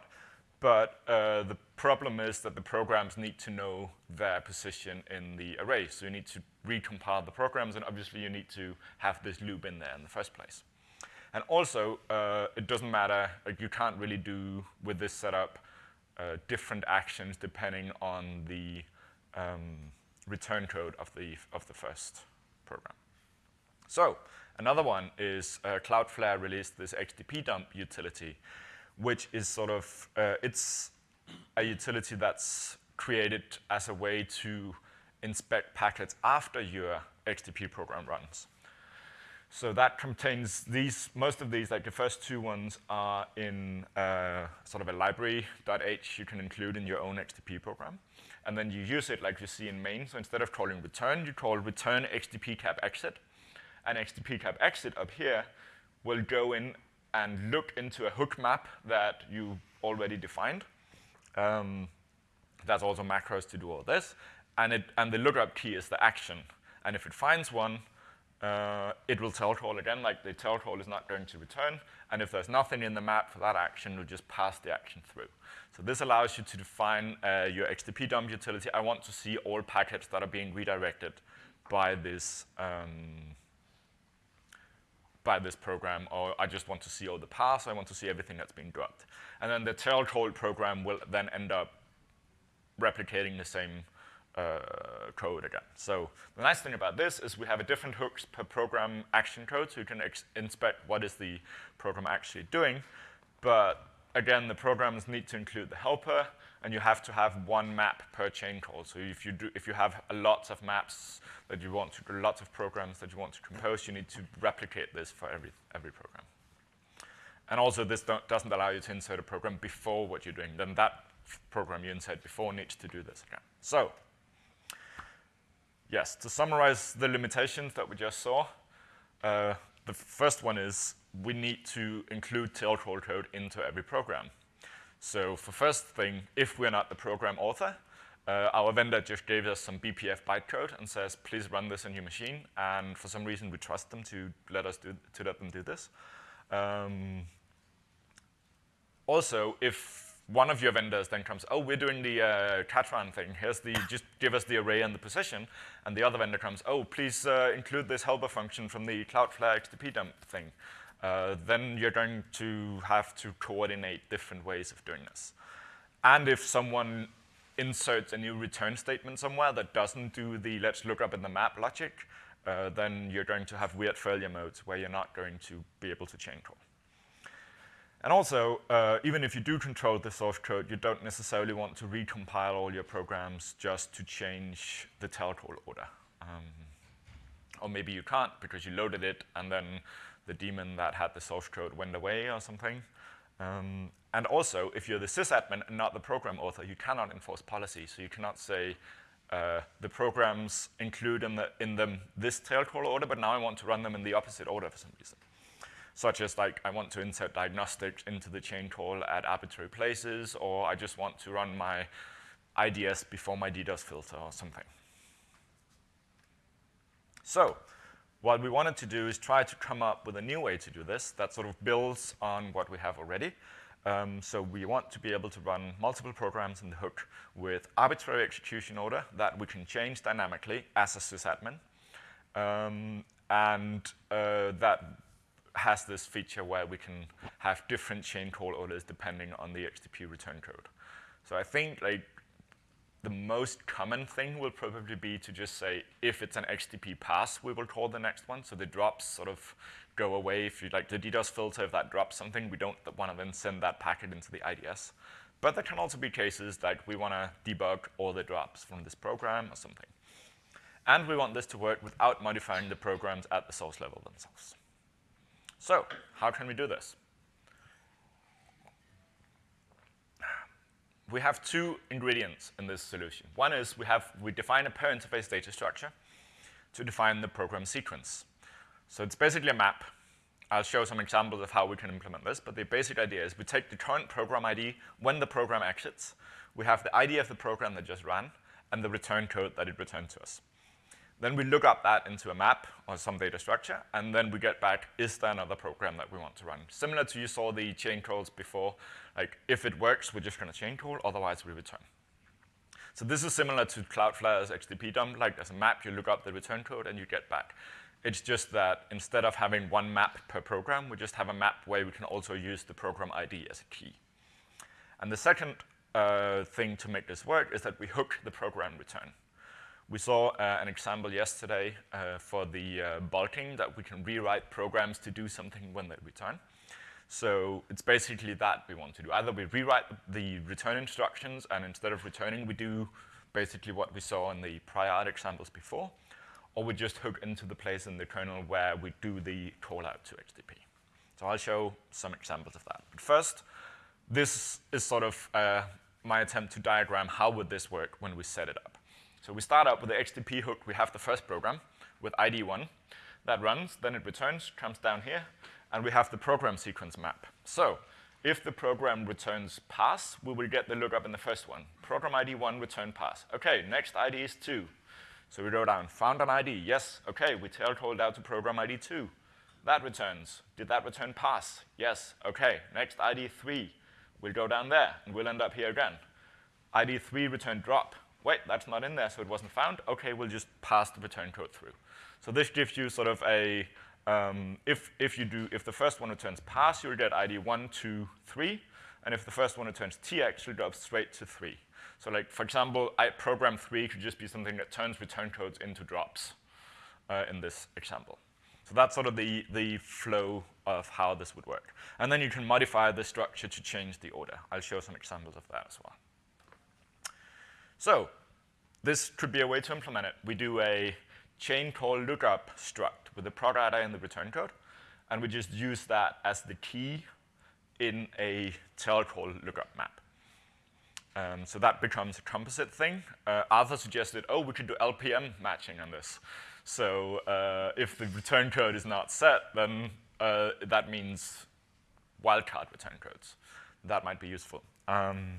But uh, the problem is that the programs need to know their position in the array. So you need to recompile the programs, and obviously you need to have this loop in there in the first place. And also, uh, it doesn't matter, like you can't really do with this setup uh, different actions depending on the um, return code of the, of the first program. So another one is uh, Cloudflare released this XDP dump utility, which is sort of, uh, it's a utility that's created as a way to inspect packets after your XDP program runs. So that contains these, most of these, like the first two ones are in uh, sort of a library.h you can include in your own XDP program. And then you use it like you see in main. So instead of calling return, you call return XDP cap exit. And XDP cap exit up here will go in and look into a hook map that you already defined. Um, that's also macros to do all this. And, it, and the lookup key is the action. And if it finds one, uh, it will tail call again, like the tail call is not going to return, and if there's nothing in the map for that action, it'll just pass the action through. So this allows you to define uh, your XDP dump utility. I want to see all packets that are being redirected by this um, by this program, or I just want to see all the paths, I want to see everything that's being dropped. And then the tail call program will then end up replicating the same uh, code again. So the nice thing about this is we have a different hooks per program action code, so you can inspect what is the program actually doing. But again, the programs need to include the helper, and you have to have one map per chain call. So if you do, if you have a lots of maps that you want to, lots of programs that you want to compose, you need to replicate this for every every program. And also, this doesn't allow you to insert a program before what you're doing. Then that program you insert before needs to do this again. So yes, to summarize the limitations that we just saw, uh, the first one is we need to include tail call code into every program. So for first thing, if we're not the program author, uh, our vendor just gave us some BPF bytecode and says, please run this on your machine. And for some reason, we trust them to let us do, to let them do this. Um, also, if one of your vendors then comes, oh, we're doing the uh, Katran thing. Here's the, just give us the array and the position. And the other vendor comes, oh, please uh, include this helper function from the Cloudflare XDP dump thing. Uh, then you're going to have to coordinate different ways of doing this. And if someone inserts a new return statement somewhere that doesn't do the let's look up in the map logic, uh, then you're going to have weird failure modes where you're not going to be able to chain call. And also, uh, even if you do control the source code, you don't necessarily want to recompile all your programs just to change the tail call order. Um, or maybe you can't because you loaded it and then the daemon that had the source code went away or something. Um, and also, if you're the sysadmin and not the program author, you cannot enforce policy. So you cannot say, uh, the programs include in, the, in them this tail call order, but now I want to run them in the opposite order for some reason such as like I want to insert diagnostics into the chain call at arbitrary places, or I just want to run my IDS before my DDoS filter or something. So what we wanted to do is try to come up with a new way to do this that sort of builds on what we have already. Um, so we want to be able to run multiple programs in the hook with arbitrary execution order that we can change dynamically as a sysadmin. Um, and uh, that has this feature where we can have different chain call orders depending on the XDP return code. So I think like the most common thing will probably be to just say, if it's an XDP pass, we will call the next one. So the drops sort of go away. If you like the DDoS filter, if that drops something, we don't want to then send that packet into the IDS. But there can also be cases that we want to debug all the drops from this program or something. And we want this to work without modifying the programs at the source level themselves. So how can we do this? we have two ingredients in this solution. One is we, have, we define a per interface data structure to define the program sequence. So it's basically a map. I'll show some examples of how we can implement this, but the basic idea is we take the current program ID when the program exits. We have the ID of the program that just ran and the return code that it returned to us. Then we look up that into a map or some data structure, and then we get back, is there another program that we want to run? Similar to you saw the chain calls before, like if it works, we're just going to chain call, otherwise we return. So this is similar to Cloudflare's XDP dump, like there's a map, you look up the return code, and you get back. It's just that instead of having one map per program, we just have a map where we can also use the program ID as a key. And the second uh, thing to make this work is that we hook the program return. We saw uh, an example yesterday uh, for the uh, bulking that we can rewrite programs to do something when they return. So it's basically that we want to do. Either we rewrite the return instructions, and instead of returning, we do basically what we saw in the prior examples before, or we just hook into the place in the kernel where we do the call out to XDP. So I'll show some examples of that. But first, this is sort of uh, my attempt to diagram how would this work when we set it up. So we start out with the XDP hook. We have the first program with ID 1 that runs, then it returns, comes down here, and we have the program sequence map. So if the program returns pass, we will get the lookup in the first one. Program ID 1, return pass. OK, next ID is 2. So we go down, found an ID. Yes, OK, we tail called out to program ID 2. That returns. Did that return pass? Yes, OK. Next ID 3. We'll go down there, and we'll end up here again. ID 3 return drop wait, that's not in there, so it wasn't found. OK, we'll just pass the return code through. So this gives you sort of a, um, if, if you do, if the first one returns pass, you'll get ID 1, 2, 3. And if the first one returns TX, you'll go straight to 3. So like, for example, I program 3 could just be something that turns return codes into drops uh, in this example. So that's sort of the, the flow of how this would work. And then you can modify the structure to change the order. I'll show some examples of that as well. So this could be a way to implement it. We do a chain call lookup struct with the prod data and the return code, and we just use that as the key in a tail call lookup map. Um, so that becomes a composite thing. Uh, Arthur suggested, oh, we could do LPM matching on this. So uh, if the return code is not set, then uh, that means wildcard return codes. That might be useful. Um,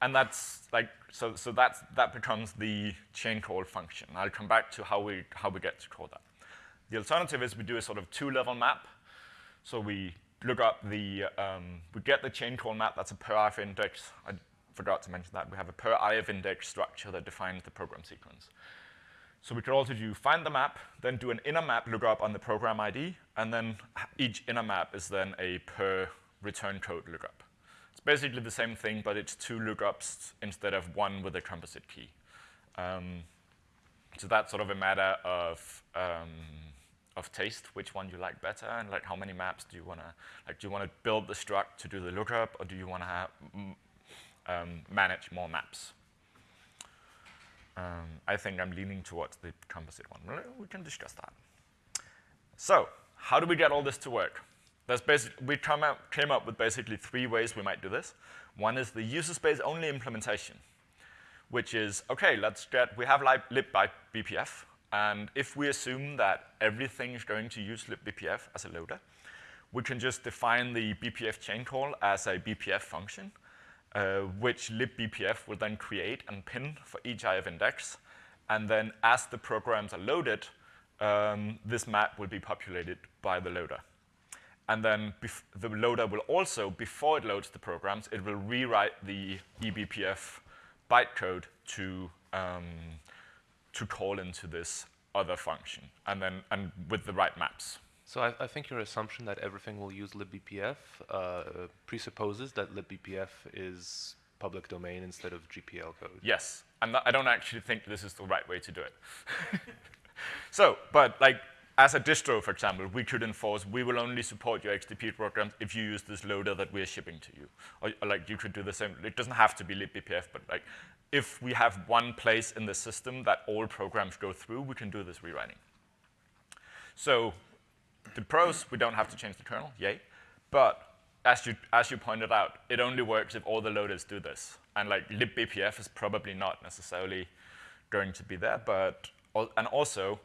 and that's like, so, so that's, that becomes the chain call function. I'll come back to how we, how we get to call that. The alternative is we do a sort of two-level map. So we look up the, um, we get the chain call map, that's a per IF index. I forgot to mention that. We have a per IF index structure that defines the program sequence. So we could also do find the map, then do an inner map lookup on the program ID, and then each inner map is then a per return code lookup. It's basically the same thing, but it's two lookups instead of one with a composite key. Um, so that's sort of a matter of um, of taste, which one you like better, and like how many maps do you want to like? Do you want to build the struct to do the lookup, or do you want to um, manage more maps? Um, I think I'm leaning towards the composite one. We can discuss that. So, how do we get all this to work? Basic, we come out, came up with basically three ways we might do this. One is the user space only implementation, which is, OK, let's get, we have lib by BPF, and if we assume that everything is going to use libbpf as a loader, we can just define the BPF chain call as a BPF function, uh, which libbpf will then create and pin for each IF index. And then as the programs are loaded, um, this map will be populated by the loader. And then the loader will also, before it loads the programs, it will rewrite the eBPF bytecode to, um, to call into this other function, and then and with the right maps. So I, I think your assumption that everything will use libbpf uh, presupposes that libbpf is public domain instead of GPL code. Yes, and I don't actually think this is the right way to do it. so, but like as a distro, for example, we could enforce we will only support your XDP programs if you use this loader that we're shipping to you. Or, or, like you could do the same. It doesn't have to be libbpf, but like if we have one place in the system that all programs go through, we can do this rewriting. So the pros, we don't have to change the kernel, yay. But as you, as you pointed out, it only works if all the loaders do this. And like libbpf is probably not necessarily going to be there, but, and also,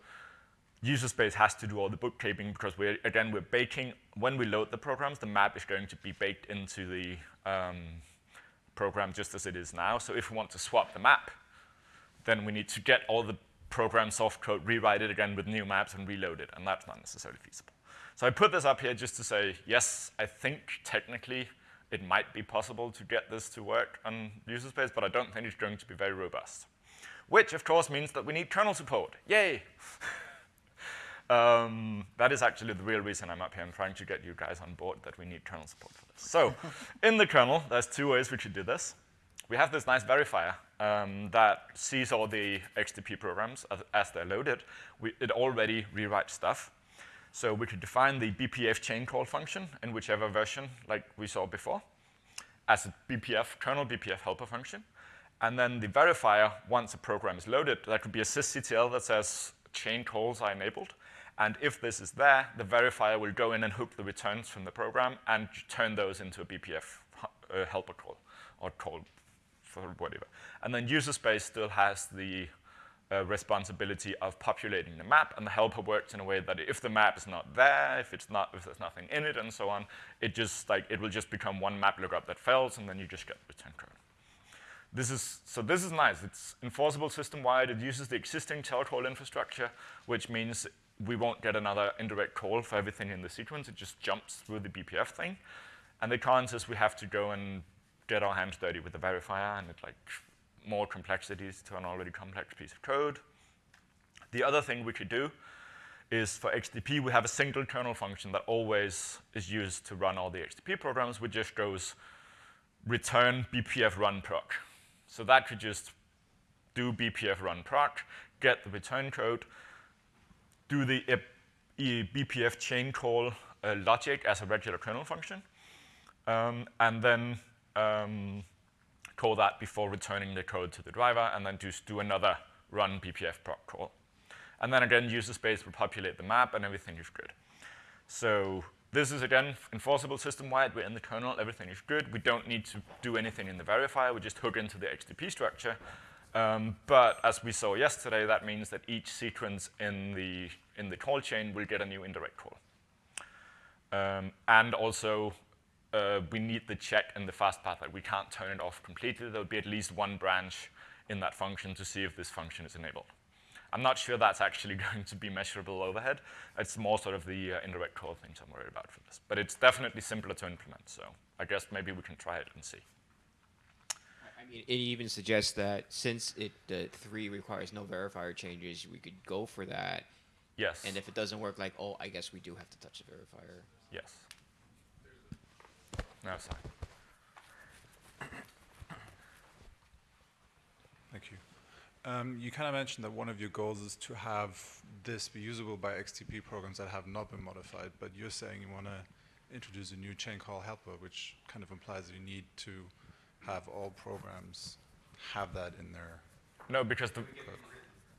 user space has to do all the bookkeeping because we're, again, we're baking, when we load the programs, the map is going to be baked into the um, program just as it is now. So if we want to swap the map, then we need to get all the program soft code, rewrite it again with new maps and reload it, and that's not necessarily feasible. So I put this up here just to say, yes, I think technically it might be possible to get this to work on user space, but I don't think it's going to be very robust. Which, of course, means that we need kernel support. Yay! Um, that is actually the real reason I'm up here. I'm trying to get you guys on board that we need kernel support for this. So in the kernel, there's two ways we could do this. We have this nice verifier um, that sees all the XDP programs as, as they're loaded. We, it already rewrites stuff. So we could define the BPF chain call function in whichever version like we saw before as a BPF, kernel BPF helper function. And then the verifier, once a program is loaded, that could be a sysctl that says chain calls are enabled. And if this is there, the verifier will go in and hook the returns from the program and turn those into a BPF uh, helper call or call for whatever. And then user space still has the uh, responsibility of populating the map, and the helper works in a way that if the map is not there, if it's not, if there's nothing in it, and so on, it just like it will just become one map lookup that fails, and then you just get return code. This is, so this is nice. It's enforceable system-wide. It uses the existing tail infrastructure, which means we won't get another indirect call for everything in the sequence. It just jumps through the BPF thing. And the cons is we have to go and get our hands dirty with the verifier and it like more complexities to an already complex piece of code. The other thing we could do is for XDP, we have a single kernel function that always is used to run all the XDP programs, which just goes return BPF run proc. So that could just do BPF run proc, get the return code, do the BPF chain call uh, logic as a regular kernel function, um, and then um, call that before returning the code to the driver, and then just do another run BPF proc call. And then again, user space will populate the map, and everything is good. So this is, again, enforceable system-wide. We're in the kernel. Everything is good. We don't need to do anything in the verifier. We just hook into the XDP structure, um, but as we saw yesterday, that means that each sequence in the, in the call chain will get a new indirect call. Um, and also, uh, we need the check in the fast path that we can't turn it off completely. There'll be at least one branch in that function to see if this function is enabled. I'm not sure that's actually going to be measurable overhead. It's more sort of the uh, indirect call things I'm worried about for this. But it's definitely simpler to implement, so I guess maybe we can try it and see. I mean, it even suggests that since it the three requires no verifier changes, we could go for that. Yes. And if it doesn't work, like, oh, I guess we do have to touch the verifier. Yes. No, sorry. Thank you. Um, you kind of mentioned that one of your goals is to have this be usable by XDP programs that have not been modified, but you're saying you want to introduce a new chain call helper, which kind of implies that you need to have all programs have that in their No, because the,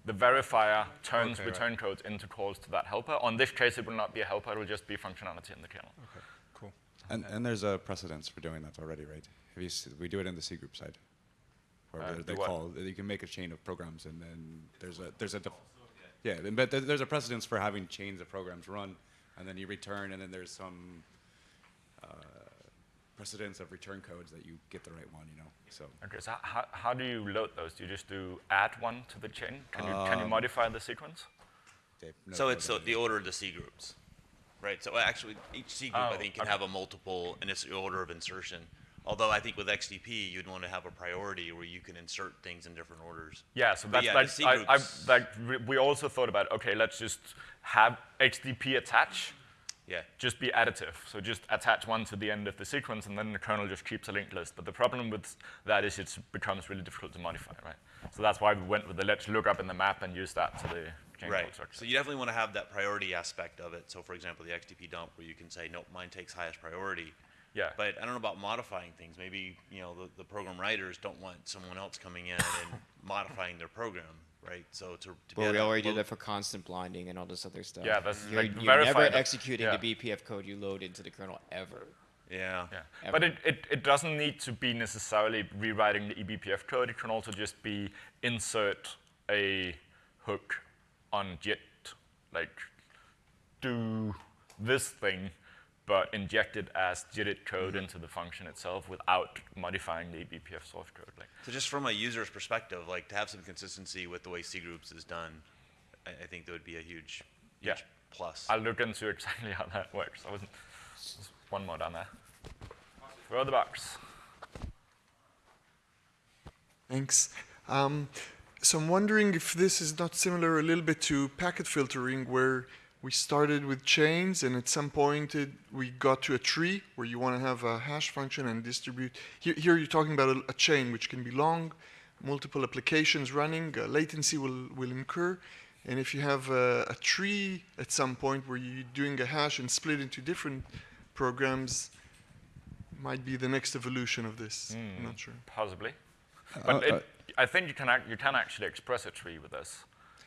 the verifier turns Okay, return right. codes into calls to that helper. On this case, it will not be a helper. It will just be functionality in the kernel. Okay, cool. And, and there's a precedence for doing that already, right? Have you s- we do it in the C group side, where Uh, they- do they what? call you can make a chain of programs, and then there's a there's a def- yeah, then- but there's a precedence for having chains of programs run, and then you return, and then there's some uh, precedence of return codes that you get the right one, you know. So Okay, so how, how do you load those? Do you just do add one to the chain? Can you, can you Um, modify the sequence? Dave, no, So no, it's no, the order of the C groups, right? So actually, each C group, I Oh, think, can okay. have a multiple initial order of insertion. Although I think with XDP, you'd want to have a priority where you can insert things in different orders. Yeah, so that's yeah, like, the C I, I, groups- like we- we also thought about, okay, let's just have XDP attach, Yeah. just be additive. So just attach one to the end of the sequence, and then the kernel just keeps a linked list. But the problem with that is it becomes really difficult to modify, right? So that's why we went with the let's look up in the map and use that to the chain Right. code structure. So you definitely want to have that priority aspect of it. So for example, the XDP dump where you can say, nope, mine takes highest priority. Yeah. But I don't know about modifying things. Maybe, you know, the, the program writers don't want someone else coming in and modifying their program, right? So to, to be Well, we already do that for constant blinding and all this other stuff. Yeah, that's you're, like you're never verified- executing yeah. the BPF code you load into the kernel ever. Yeah. Yeah. Ever. But it, it, it doesn't need to be necessarily rewriting the eBPF code. It can also just be insert a hook on JIT, like do this thing, but inject it as JIT code into the function itself without modifying the eBPF source code. Like, So just from a user's perspective, like to have some consistency with the way C groups is done, I, I think that would be a huge, huge Yeah. plus. I'll look into exactly how that works. I wasn't, there's one more down there. Throw the box. Thanks. Um, so I'm wondering if this is not similar a little bit to packet filtering, where we started with chains, and at some point it, we got to a tree where you want to have a hash function and distribute. Here, here you're talking about a, a chain which can be long, multiple applications running, uh, latency will, will incur. And if you have a, a tree at some point where you're doing a hash and split into different programs, might be the next evolution of this. I'm Hmm, not sure. Possibly. Uh, But uh, it, I think you can, ac- you can actually express a tree with this.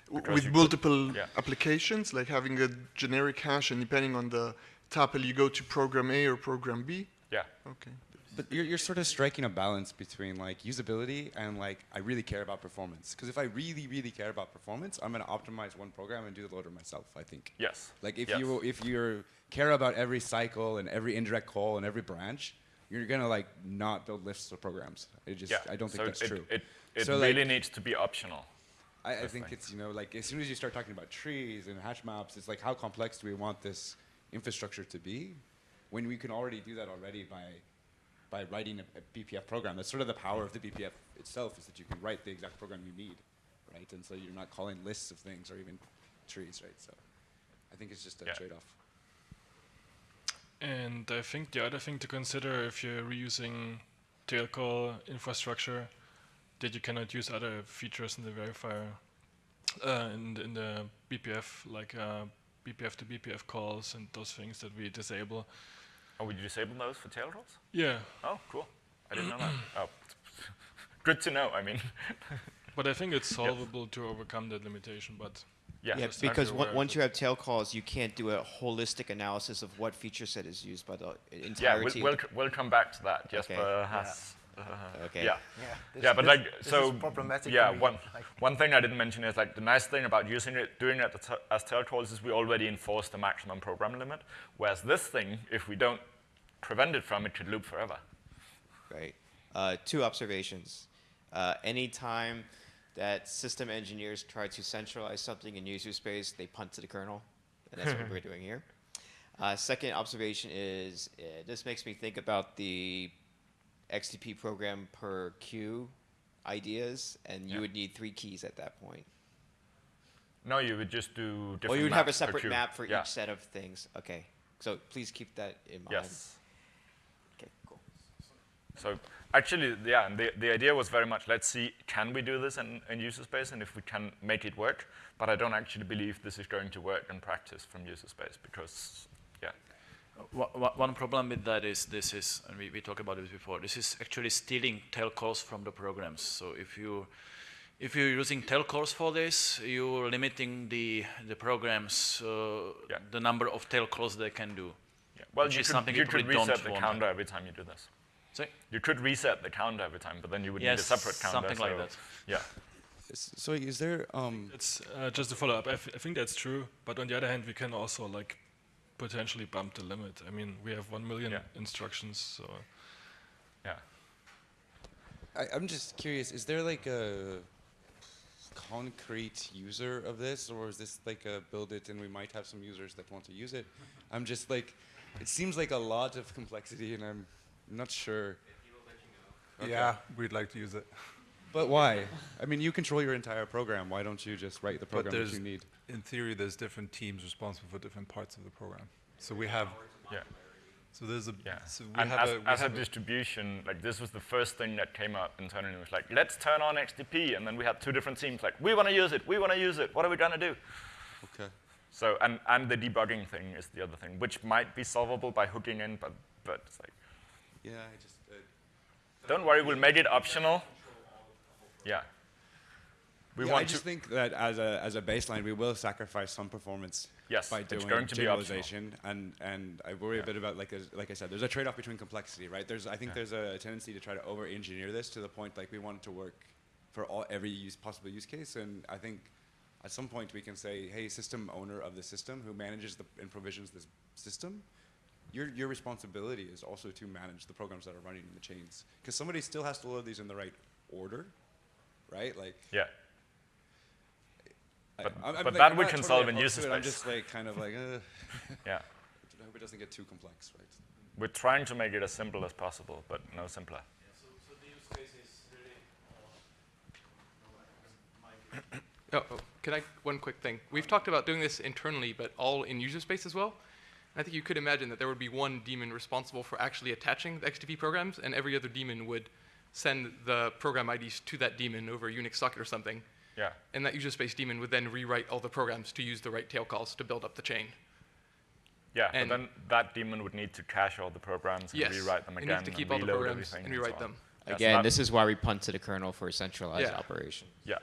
W- because with you could- multiple yeah. applications, like having a generic hash, and depending on the tuple, you go to program A or program B. Yeah. Okay. But you're, you're sort of striking a balance between like usability and like I really care about performance. Because if I really, really care about performance, I'm gonna optimize one program and do the loader myself. I think. Yes. Like if Yes. you if you care about every cycle and every indirect call and every branch, you're gonna like not build lists of programs. It just yeah. I don't think so that's it, true. It, it So, really like, needs to be optional. I, I think it's you know like as soon as you start talking about trees and hash maps, it's like how complex do we want this infrastructure to be, when we can already do that already by by writing a, a BPF program. That's sort of the power of the BPF itself is that you can write the exact program you need, right? And so you're not calling lists of things or even trees, right? So I think it's just a Yeah. trade-off. And I think the other thing to consider if you're reusing tail call infrastructure, that you cannot use other features in the verifier, uh, in, the, in the BPF, like uh, BPF to BPF calls and those things that we disable. Oh, would you disable those for tail calls? Yeah. Oh, cool. I didn't know that. Oh, good to know. I mean, But I think it's solvable to overcome that limitation, but Yeah. Yeah, just have to because be on- aware of once you have tail calls, you can't do a holistic analysis of what feature set is used by the yeah, entirety. we'll, we'll, we'll come back to that. Jesper Okay. has. Uh, Okay. Yeah. Yeah, this- yeah, but this- like this so. is problematic yeah, me, one like- one thing I didn't mention is like the nice thing about using it, doing it as- as tail calls is we already enforce the maximum program limit. Whereas this thing, if we don't prevent it from, it could loop forever. Right. Uh, two observations. Uh, anytime that system engineers try to centralize something in user space, they punt to the kernel, and that's what we're doing here. Uh, second observation is uh, this makes me think about the XDP program per queue ideas, and you Yeah. would need three keys at that point. No, you would just do different. Or you would have a separate map for yeah. each set of things. Okay. So please keep that in mind. Yes. Okay, cool. So actually, yeah, and the, the idea was very much, let's see, can we do this in, in user space, and if we can make it work. But I don't actually believe this is going to work in practice from user space because, yeah. Wha- wha- One problem with that is this is, and we, we talked about this before, this is actually stealing tail calls from the programs. So if you if you're using tail calls for this, you're limiting the the programs uh, Yeah. the number of tail calls they can do. yeah. Well, which you is could, something you you could reset don't the want. counter every time you do this. Sorry? You could reset the counter every time, but then you would Yes, need a separate counter. something like so- that. Yeah. So is there um It's uh, just to follow up. I, I think that's true, but on the other hand, we can also like potentially bump the limit. I mean, we have 1 million yeah. instructions, so. Yeah. I, I'm just curious, is there like a concrete user of this, or is this like a build it and we might have some users that want to use it? I'm just like, it seems like a lot of complexity and I'm not sure. Okay. Yeah, we'd like to use it. But why? I mean, you control your entire program. Why don't you just write the program that you need? in theory, there's different teams responsible for different parts of the program. So we have, Yeah. So there's a, Yeah. so we and have as, a, we as have a- distribution, like this was the first thing that came up internally. It was like, let's turn on XDP, and then we had two different teams like, we want to use it, we want to use it. What are we gonna do? Okay. So and and the debugging thing is the other thing, which might be solvable by hooking in, but but it's like, Yeah, I just. Uh, don't worry, we'll make it optional. Yeah. We yeah, want I just think that as a as a baseline, we will sacrifice some performance Yes, by doing going to be generalization, and and I worry Yeah. a bit about like as- like I said, there's a trade-off between complexity, right? There's I think Yeah. there's a tendency to try to over-engineer this to the point like we want it to work for all every use possible use case, and I think at some point we can say, hey, system owner of the system who manages the and provisions this system. Your, your responsibility is also to manage the programs that are running in the chains, because somebody still has to load these in the right order, right? Like Yeah. But- I'm- I'm but like, that I'm we can totally solve in user to it, I'm just like kind of like, uh, Yeah. I hope it doesn't get too complex, right? We're trying to make it as simple as possible, but no simpler. Oh, oh, can I, one quick thing. We've talked about doing this internally, but all in user space as well. And I think you could imagine that there would be one daemon responsible for actually attaching the XDP programs, and every other daemon would send the program IDs to that daemon over a Unix socket or something. Yeah. And that user space daemon would then rewrite all the programs to use the right tail calls to build up the chain. Yeah, And- but then that daemon would need to cache all the programs and Yes, rewrite them it again. needs to keep all the reload programs everything and so rewrite on. them. Yeah, Again, that- this is why we punt to the kernel for a centralized Yeah. operation. Yeah.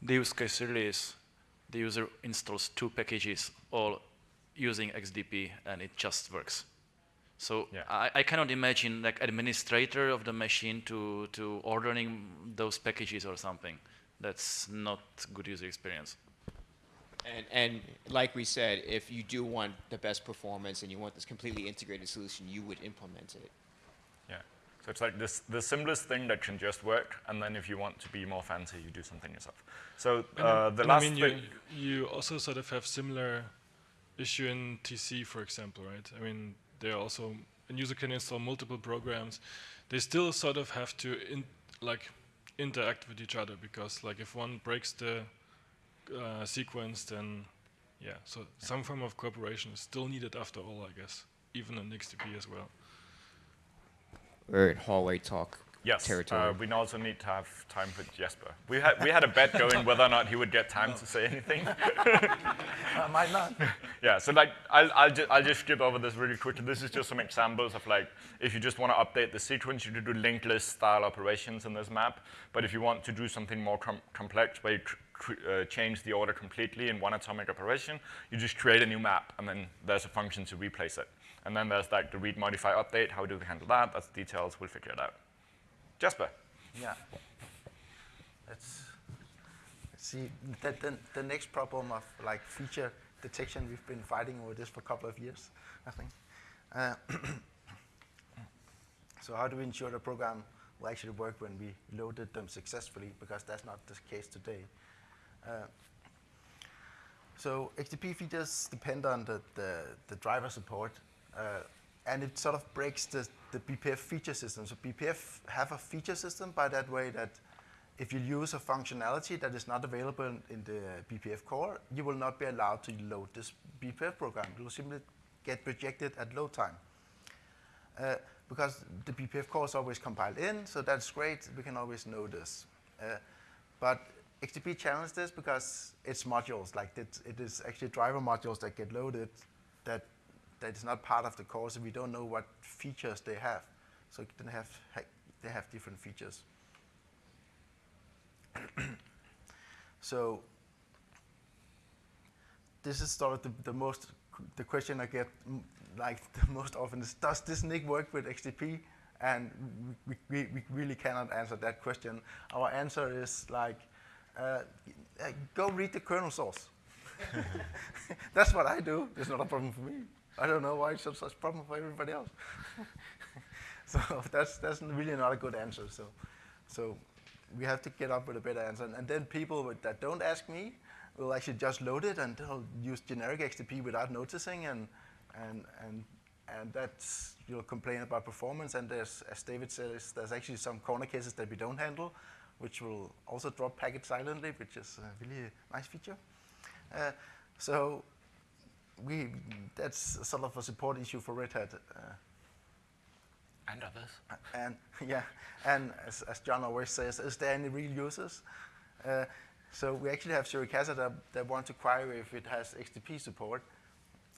The use case really is the user installs two packages all using XDP and it just works. So Yeah. I, I cannot imagine like administrator of the machine to, to ordering those packages or something. That's not good user experience. And, and like we said, if you do want the best performance and you want this completely integrated solution, you would implement it. Yeah. So it's like this, the simplest thing that can just work, and then if you want to be more fancy, you do something yourself. So uh, the and last I mean, thing. you, you also sort of have similar issue in TC, for example, right? I mean, there are also a user can install multiple programs. They still sort of have to in, like interact with each other because, like, if one breaks the uh, sequence, then yeah. So some form of cooperation is still needed after all, I guess, even in XDP as well. We're hallway talk Yes, territory. uh, we also need to have time for Jesper. We had, we had a bet going whether or not he would get time to say anything. I might not. yeah, so like, I'll, I'll, ju I'll just skip over this really quickly. This is just some examples of like, if you just want to update the sequence, you do linked list style operations in this map. But if you want to do something more com complex, where you uh, change the order completely in one atomic operation, you just create a new map, and then there's a function to replace it. And then there's like the read, modify, update. How do we handle that? That's details. We'll figure it out. Jesper. Yeah. Let's see. The, the, the next problem of like feature detection, we've been fighting over this for a couple of years, I think. Uh, so how do we ensure the program will actually work when we loaded them successfully? Because that's not the case today. Uh, so XDP features depend on the, the, the driver support, uh, and it sort of breaks the, the BPF feature system. So BPF have a feature system by that way that if you use a functionality that is not available in, the BPF core, you will not be allowed to load this BPF program. It will simply get rejected at load time. Uh, because the BPF core is always compiled in, so that's great. We can always know this. Uh, but XDP challenged this because it's modules, like it, it is actually driver modules that get loaded that that is not part of the course, we don't know what features they have. So they have they have different features. so this is sort of the, the most the question I get mm, like the most often is does this NIC work with XDP? And we, we, we really cannot answer that question. Our answer is like uh, uh, go read the kernel source. That's what I do. It's not a problem for me. I don't know why it's such a problem for everybody else. so that's that's really not a good answer. So, so we have to get up with a better answer. And, and then people with, that don't ask me will actually just load it and they'll use generic XDP without noticing, and and and and that's you'll complain about performance. And there's, as David says, there's actually some corner cases that we don't handle, which will also drop packets silently, which is a really nice feature. Uh, so we that's sort of a support issue for Red Hat. Uh, and others. And yeah, and as, as John always says, is there any real users? Uh, so we actually have Suricata that, that want to query if it has XDP support,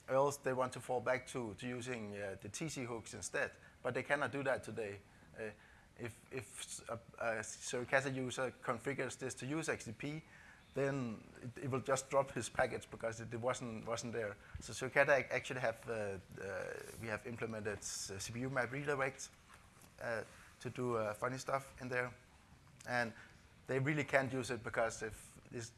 or else they want to fall back to, to using uh, the TC hooks instead. But they cannot do that today. Uh, if if a, a Suricata user configures this to use XDP, then it, it, will just drop his package because it, it wasn't wasn't there. So Suricata actually have uh, uh, we have implemented CPU map redirects uh, to do uh, funny stuff in there, and they really can't use it because if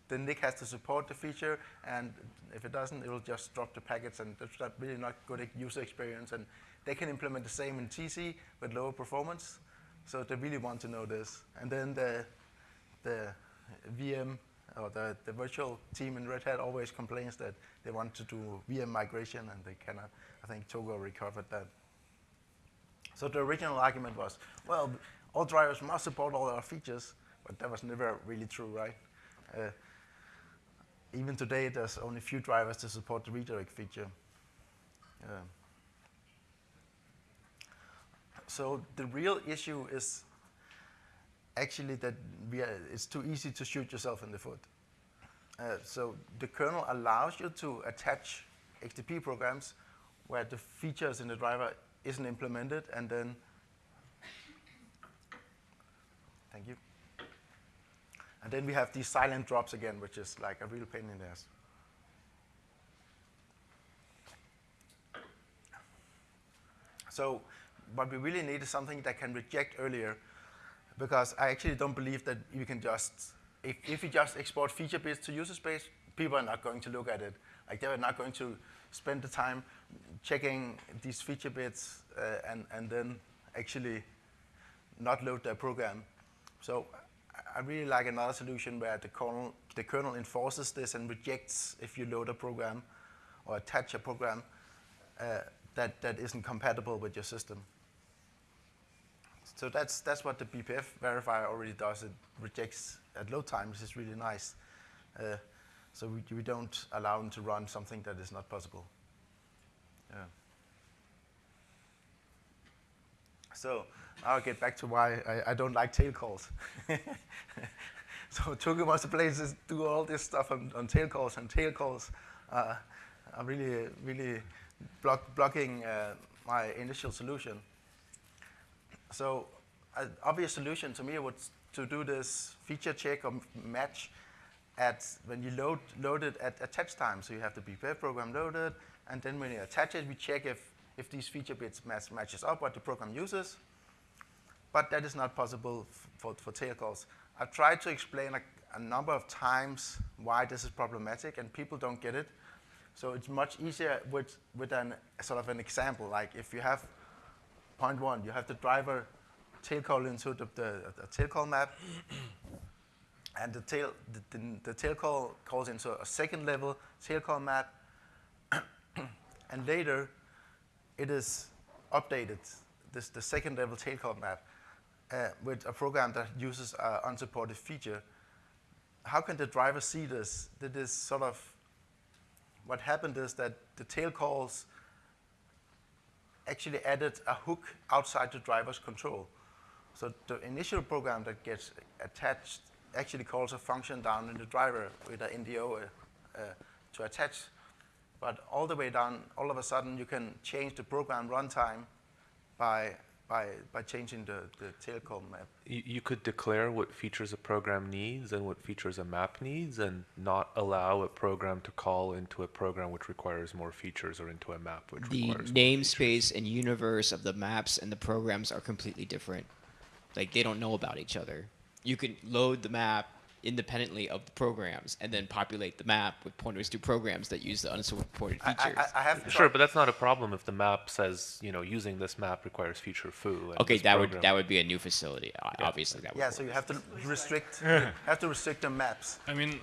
the NIC has to support the feature, and if it doesn't, it will just drop the packets, and that's not really not good user experience. And they can implement the same in TC with lower performance, so they really want to know this. And then the the VM or the, the virtual team in Red Hat always complains that they want to do VM migration and they cannot. I think Toke recovered that. So the original argument was, well, all drivers must support all our features, but that was never really true, right? Uh, even today, there's only a few drivers to support the redirect feature. Uh, so the real issue is actually that are, it's too easy to shoot yourself in the foot. Uh, so the kernel allows you to attach XDP programs where the features in the driver isn't implemented and then thank you. And then we have these silent drops again, which is like a real pain in the ass. So what we really need is something that can reject earlier because I actually don't believe that you can just, if, if you just export feature bits to user space, people are not going to look at it. Like they're not going to spend the time checking these feature bits uh, and, and then actually not load their program. So I really like another solution where the kernel, the kernel enforces this and rejects if you load a program or attach a program uh, that, that isn't compatible with your system. So that's, that's what the BPF verifier already does. It rejects at load time, which is really nice. Uh, so we, we don't allow them to run something that is not possible. Yeah. So I'll get back to why I, I don't like tail calls. so Toke wants to places do all this stuff on, on tail calls, and tail calls uh, are really, really block, blocking uh, my initial solution. So an obvious solution to me would to do this feature check or match at when you load, load it at attach time. So you have the BPF program loaded, and then when you attach it, we check if, if these feature bits match, matches up what the program uses. But that is not possible for, for tail calls. I've tried to explain a, a number of times why this is problematic, and people don't get it. So it's much easier with, with an, sort of an example, like if you have point one, you have the driver tail call into the, the, the tail call map, and the tail, the, the, the, tail call calls into a second level tail call map, and later it is updated, this, the second level tail call map, uh, with a program that uses an unsupported feature. How can the driver see this? That is sort of, what happened is that the tail calls actually added a hook outside the driver's control. So the initial program that gets attached actually calls a function down in the driver with an NDO uh, uh, to attach. But all the way down, all of a sudden, you can change the program runtime by by, by changing the, the tail call map. You, you could declare what features a program needs and what features a map needs and not allow a program to call into a program which requires more features or into a map which the requires namespace and universe of the maps and the programs are completely different. Like they don't know about each other. You can load the map independently of the programs and then populate the map with pointers to programs that use the unsupported I- I- features. I have Sure, but that's not a problem if the map says, you know, using this map requires feature foo. and Okay, this that would that would be a new facility. o- Obviously, that would. Yeah, so you have to restrict, have to restrict the maps. I mean,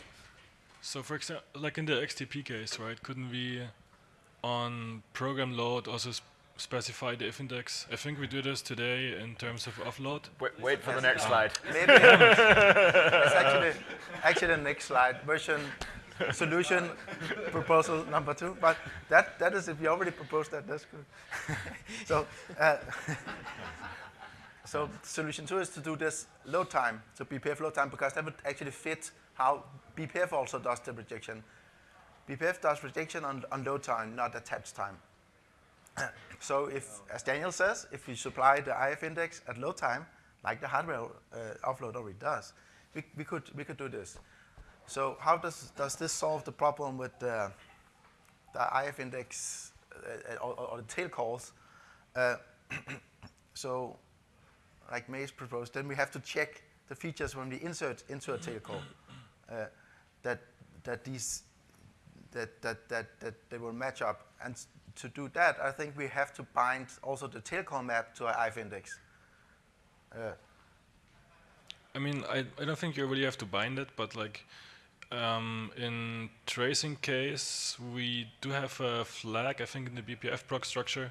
so for example, like in the XDP case, right? Couldn't we, on program load, also sp- specify the if index? I think we do this today in terms of offload. Wait, wait for the next slide. Maybe it's actually actually the next slide version solution proposal number two. But that that is if you already proposed that, that's good. so uh, so solution two is to do this load time, so BPF load time, because that would actually fit how BPF also does the rejection. BPF does rejection on, on load time, not attached time. So if, as Daniel says, if we supply the IF index at load time, like the hardware uh, offload already does, we, we, could, we could do this. So how does, does this solve the problem with the, the IF index uh, or, or the tail calls? Uh, so like Mace proposed, then we have to check the features when we insert into a tail call uh, that, that these that, that, that, that they will match up. And to do that, I think we have to bind also the call map to our IF index. Uh, I mean, I, I don't think you really have to bind it, but like um, in tracing case, we do have a flag, I think, in the BPF prog structure.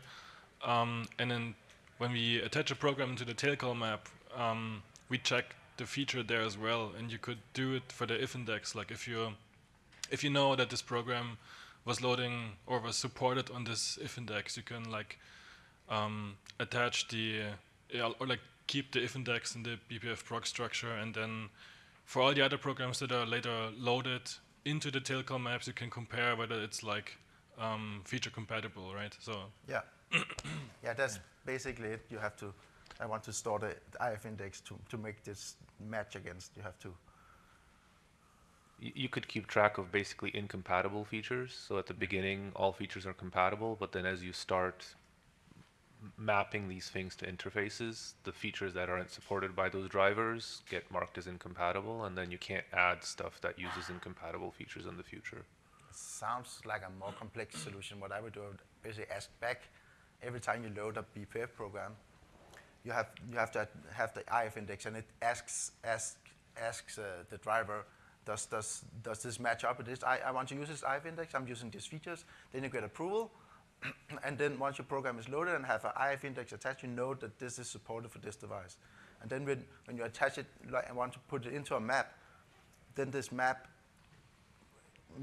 Um, and then when we attach a program to the tail call map, um, we check the feature there as well. And you could do it for the if index. Like if you if you know that this program was loading or was supported on this if index, you can like um, attach the or like keep the if index in the BPF prog structure, and then for all the other programs that are later loaded into the call maps, you can compare whether it's like um, feature compatible, right? So yeah, yeah, that's basically it. You have to. I want to store the IF index to, to make this match against. You have to. You could keep track of basically incompatible features. So at the beginning, all features are compatible, but then as you start mapping these things to interfaces, the features that aren't supported by those drivers get marked as incompatible, and then you can't add stuff that uses incompatible features in the future. Sounds like a more complex solution. What I would do is basically ask back every time you load a BPF program. You have you have to have the IF index, and it asks asks asks uh, the driver, does does does this match up with this? I, I want to use this IF index. I'm using these features. Then you get approval, and then once your program is loaded and have an IF index attached, you know that this is supported for this device. And then when when you attach it like, and want to put it into a map, then this map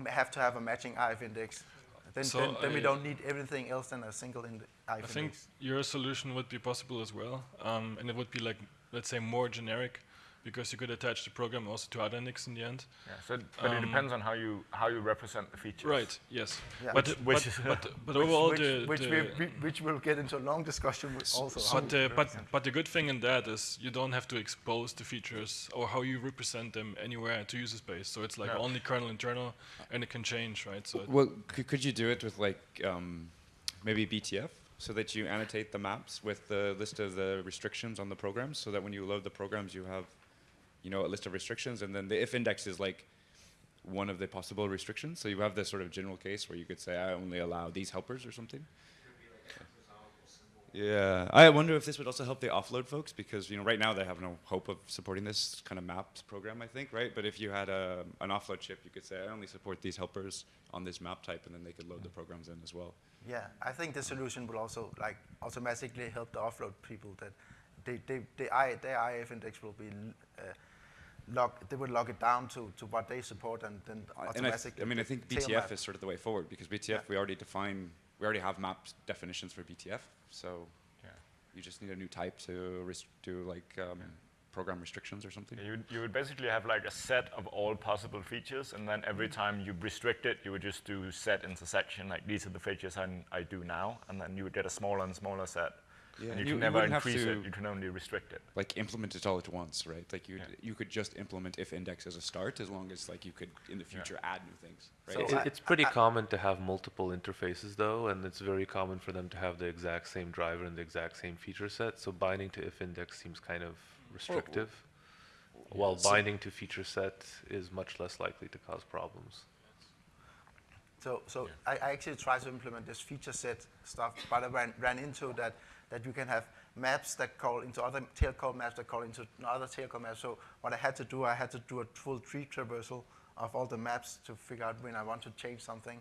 have to have a matching IF index. Then, So then, then we don't need everything else than a single IF I index. think your solution would be possible as well, um, and it would be like let's say more generic, because you could attach the program also to other NICs in the end. Yeah, so, but it Um, depends on how you how you represent the features. Right. Yes. Yeah. But Which- which is- but, but Which- overall which, the, which, the we, we, which we'll get into a long discussion with also. how but we uh, but but the good thing in that is you don't have to expose the features or how you represent them anywhere to user space. So it's like Yeah. only kernel internal, and it can change, right? So Well, could, could you do it with like um, maybe BTF so that you annotate the maps with the list of the restrictions on the programs so that when you load the programs you have you know a list of restrictions and then the if index is like one of the possible restrictions so you have this sort of general case where you could say I only allow these helpers or something. Yeah, I wonder if this would also help the offload folks because you know right now they have no hope of supporting this kind of maps program, I think, right? But if you had a, an offload chip, you could say I only support these helpers on this map type, and then they could load the programs in as well. Yeah, I think the solution will also like automatically help the offload people that they, they, they I, their IF index will be uh, log, they would log it down to, to what they support and then I- and I, th- automatically. I mean, I think BTF map. is sort of the way forward because BTF we already define, we already have map definitions for BTF, so Yeah. you just need a new type to res- do like um, program restrictions or something. You, you would basically have like a set of all possible features, and then every time you restrict it, you would just do set intersection, like these are the features I, I do now, and then you would get a smaller and smaller set. Yeah, and you, you- can never wouldn't have increase it, you can only restrict it. Like implement it all at once, right? Like you Yeah. you could just implement if index as a start as long as like you could in the future add new things, right? So It's- It- I- it's pretty I- common to have multiple interfaces though, and it's very common for them to have the exact same driver and the exact same feature set. So binding to if index seems kind of restrictive. while So- binding to feature set is much less likely to cause problems. So, so I, I actually tried to implement this feature set stuff, but I ran, ran into that, that you can have maps that call into other tail call maps that call into other tail call maps. So what I had to do, I had to do a full tree traversal of all the maps to figure out when I want to change something.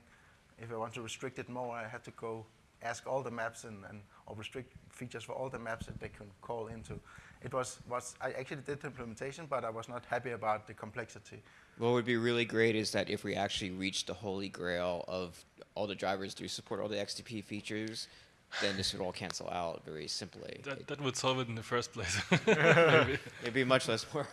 If I want to restrict it more, I had to go ask all the maps and, and or restrict features for all the maps that they can call into. It was, was I actually did the implementation, but I was not happy about the complexity. What would be really great is that if we actually reach the holy grail of all the drivers do support all the XDP features, then this would all cancel out very simply. That, that would solve it in the first place. It'd be much less work.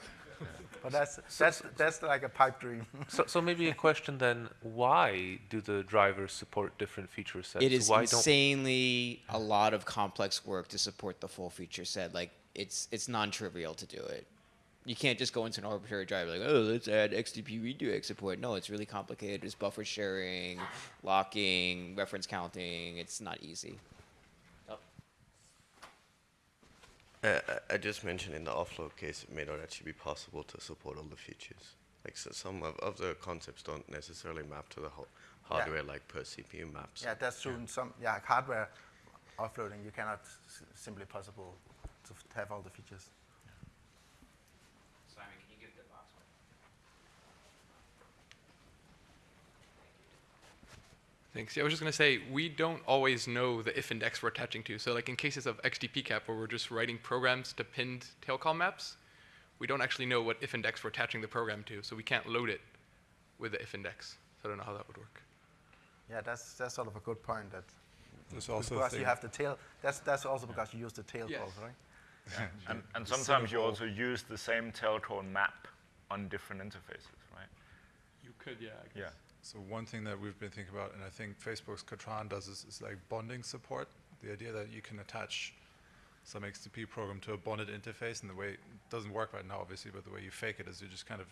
But that's, that's, that's like a pipe dream. so, so maybe a question then: Why do the drivers support different feature sets? It is Why don't insanely a lot of complex work to support the full feature set. Like it's it's non-trivial to do it. You can't just go into an arbitrary driver like, oh, let's add XDP redirect support. No, it's really complicated. There's buffer sharing, locking, reference counting. It's not easy. Uh, I- I just mentioned in the offload case, it may not actually be possible to support all the features. Like so some of, of the concepts don't necessarily map to the ho- Yeah. hardware like per CPU maps. Yeah, that's true. In some yeah hardware offloading, you cannot s- simply possible to have all the features. Simon, can you give the box one? Thanks. Yeah, I was just going to say, we don't always know the if index we're attaching to. So like in cases of XDP cap where we're just writing programs to pinned tail call maps, we don't actually know what if index we're attaching the program to. So we can't load it with the if index. So I don't know how that would work. Yeah, that's that's sort of a good point. That There's also because you have the tail. That's that's also because you use the tail Yes. calls, right? Yeah. and, and sometimes you also use the same tail call map on different interfaces, right? You could, yeah. I Yeah. So one thing that we've been thinking about, and I think Facebook's Katran does is, is like bonding support. The idea that you can attach some XDP program to a bonded interface, and the way it doesn't work right now, obviously, but the way you fake it is you just kind of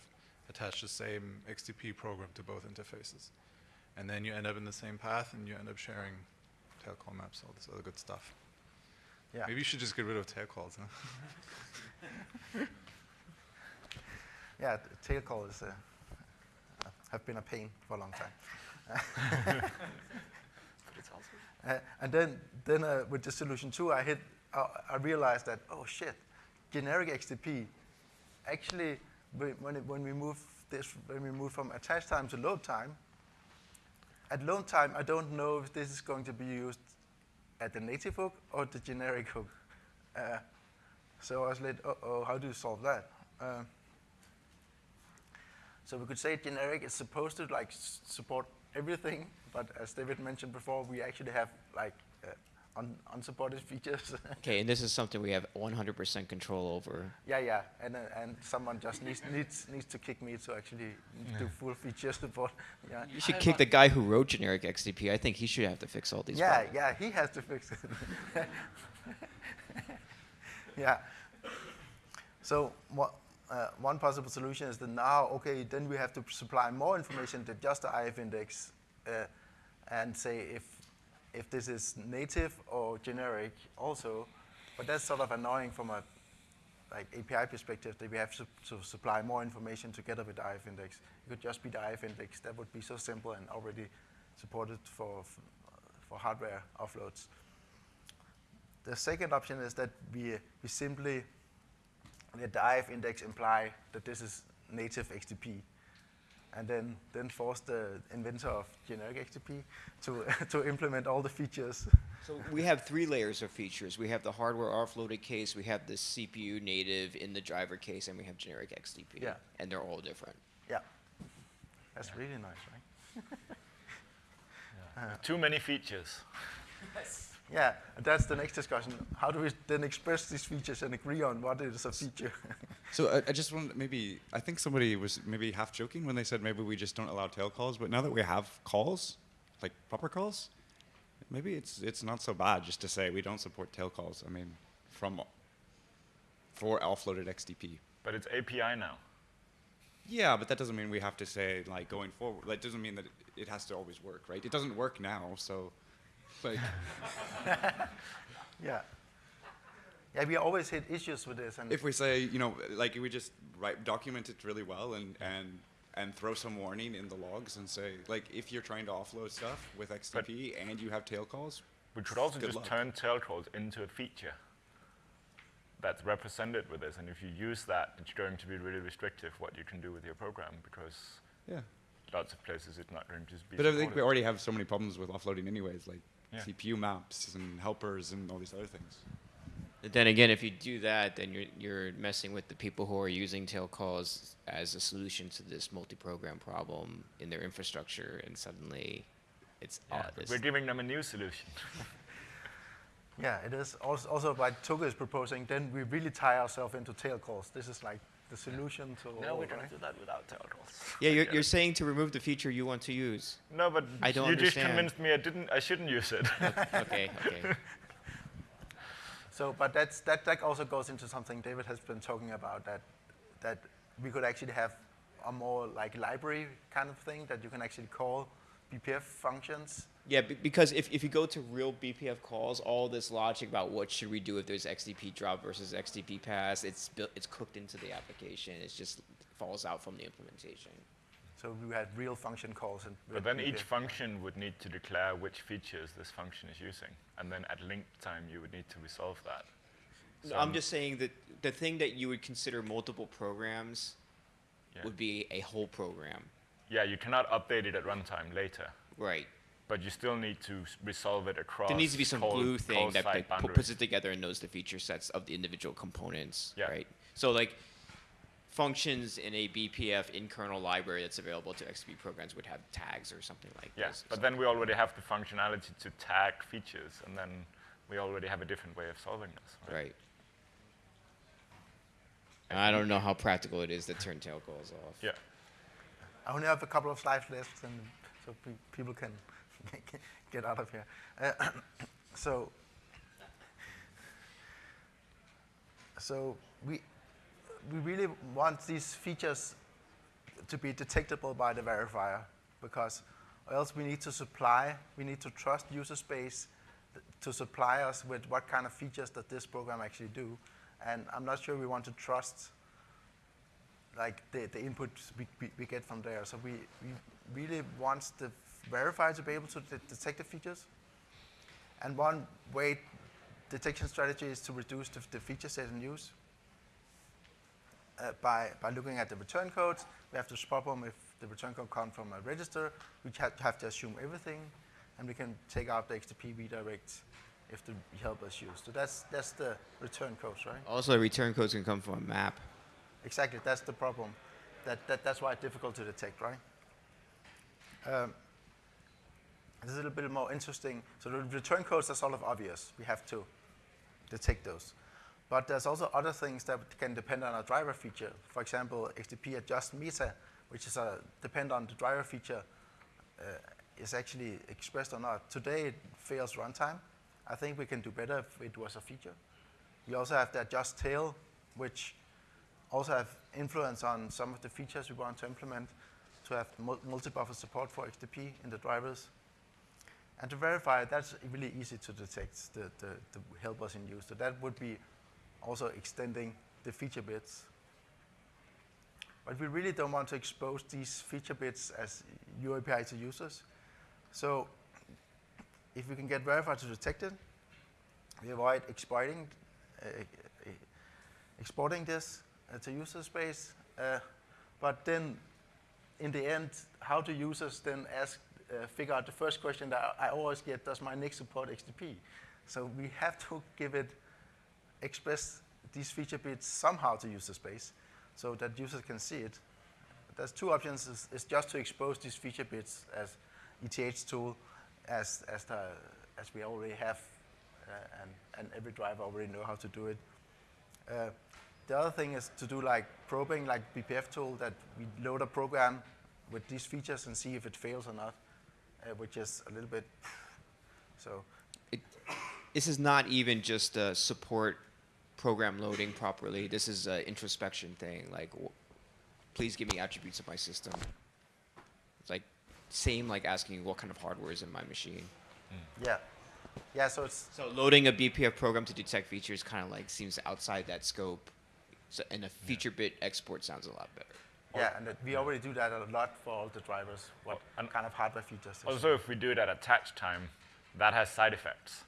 attach the same XDP program to both interfaces, and then you end up in the same path, and you end up sharing tail call maps, all this other good stuff. Yeah. Maybe you should just get rid of tail calls. Huh? Yeah, call is uh, have been a pain for a long time. Uh, and then, then uh, with the solution two, I hit, uh, I realized that oh shit, generic XDP. Actually, when it, when we move this, when we move from attach time to load time, at load time, I don't know if this is going to be used at the native hook or the generic hook. Uh, so I was like, uh oh, how do you solve that? So we could say generic is supposed to like s- support everything, but as David mentioned before, we actually have like uh, un- unsupported features. Okay, and this is something we have 100% control over. yeah, yeah, and uh, and someone just needs needs needs to kick me to actually do full feature support. Yeah, You should kick the guy who wrote generic XDP. I think he should have to fix all these yeah, problems. yeah, he has to fix it. yeah. So what, uh, one possible solution is that now, okay, then we have to supply more information than just the IF index, uh, and say if if this is native or generic also. But that's sort of annoying from a like API perspective that we have to, to supply more information together with the IF index. It could just be the IF index. That would be so simple and already supported for for hardware offloads. The second option is that we, we simply the IF index imply that this is native XDP, and then, then force the inventor of generic XDP to, to implement all the features. So we have three layers of features. We have the hardware offloaded case, we have the CPU native in the driver case, and we have generic XDP. Yeah. And they're all different. Yeah. That's really nice, right? Uh, Too many features. Yeah, and that's the next discussion. How do we then express these features and agree on what is a feature? So I, I just want maybe I think somebody was maybe half joking when they said maybe we just don't allow tail calls, but now that we have calls, like proper calls, maybe it's it's not so bad just to say we don't support tail calls. I mean, from for offloaded XDP. But it's API now. Yeah, but that doesn't mean we have to say like going forward. That doesn't mean that it, it has to always work, right? It doesn't work now, so like yeah. Yeah, we always hit issues with this. And If we say, you know, like we just write, document it really well and, and, and throw some warning in the logs and say, like, if you're trying to offload stuff with XDP and you have tail calls, We could also just luck. turn tail calls into a feature that's represented with this, and if you use that, it's going to be really restrictive what you can do with your program because Yeah. lots of places it's not going to be. But I think we already have so many problems with offloading anyways, like Yeah. CPU maps and helpers and all these other things. But then again, if you do that, then you're you're messing with the people who are using tail calls as a solution to this multi-program problem in their infrastructure, and suddenly it's uh, Yeah, odd. we're giving them a new solution. yeah, it is. Also, also what Toke is proposing, then we really tie ourselves into tail calls. This is like the solution to No, all, we're going right? to do that without tail yeah, you're, you're saying to remove the feature you want to use. No, but I don't you understand. just convinced me I didn't. I shouldn't use it. okay, okay. So, but that's, that, that also goes into something David has been talking about, that, that we could actually have a more like library kind of thing that you can actually call BPF functions. Yeah, because if, if you go to real BPF calls, all this logic about what should we do if there's XDP drop versus XDP pass, it's built, it's cooked into the application. It just falls out from the implementation. So we had real function calls. And But then each function would need to declare which features this function is using, and then at link time you would need to resolve that. No, I'm just saying that the thing that you would consider multiple programs Yeah. would be a whole program. Yeah, you cannot update it at runtime later. Right. But you still need to resolve it across. there needs to be some call- glue thing that, site that puts it together and knows the feature sets of the individual components. Yeah. Right. So like functions in a BPF in kernel library that's available to XP programs would have tags or something like Yeah, this. but then we already have the functionality to tag features, and then we already have a different way of solving this. Right. I don't know how practical it is to turn tail calls off. Yeah. I only have a couple of slides left, and so pe- people can get out of here. Uh, so, so we we really want these features to be detectable by the verifier, because else we need to supply, we need to trust user space to supply us with what kind of features that this program actually do, and I'm not sure we want to trust like the, the inputs we, we, we get from there. So we, we really want the verifier to be able to de- detect the features. And one way detection strategy is to reduce the, the feature set in use. Uh, by, by looking at the return codes, we have to spot them if the return code comes from a register. We have, have to assume everything, and we can take out the XTP redirect if the helpers use. So that's, that's the return codes, right? Also, return codes can come from a map. Exactly, that's the problem. That, that, that's why it's difficult to detect, right? Um, this is a little bit more interesting. So the return codes are sort of obvious. We have to detect those. But there's also other things that can depend on a driver feature. For example, XDP adjust meta, which is a depend on the driver feature, uh, is actually expressed or not. Today it fails runtime. I think we can do better if it was a feature. We also have the adjust tail, which also have influence on some of the features we want to implement to have multi-buffer support for XDP in the drivers. And to verify, that's really easy to detect the, the, the helpers in use. So that would be also extending the feature bits. But we really don't want to expose these feature bits as UAPI to users. So if we can get verified to detect it, we avoid exploiting, uh, exporting this uh, to user space. Uh, but then in the end, how do users then ask, uh, figure out the first question that I always get, does my NIC support XDP? So we have to give it, express these feature bits somehow to user space so that users can see it. There's two options, is, is just to expose these feature bits as ethtool, as, as, the, as we already have, uh, and, and every driver already know how to do it. Uh, the other thing is to do like probing, like bpftool, that we load a program with these features and see if it fails or not, uh, which is a little bit, so. This is not even just uh, support program loading properly. This is an introspection thing. Like, w- please give me attributes of my system. It's like same like asking what kind of hardware is in my machine. Yeah. Yeah, so it's So loading a BPF program to detect features kind of like seems outside that scope. So, and a feature bit export sounds a lot better. Yeah, and that we already do that a lot for all the drivers. What kind of hardware features? Also, if we do it at attach time, that has side effects.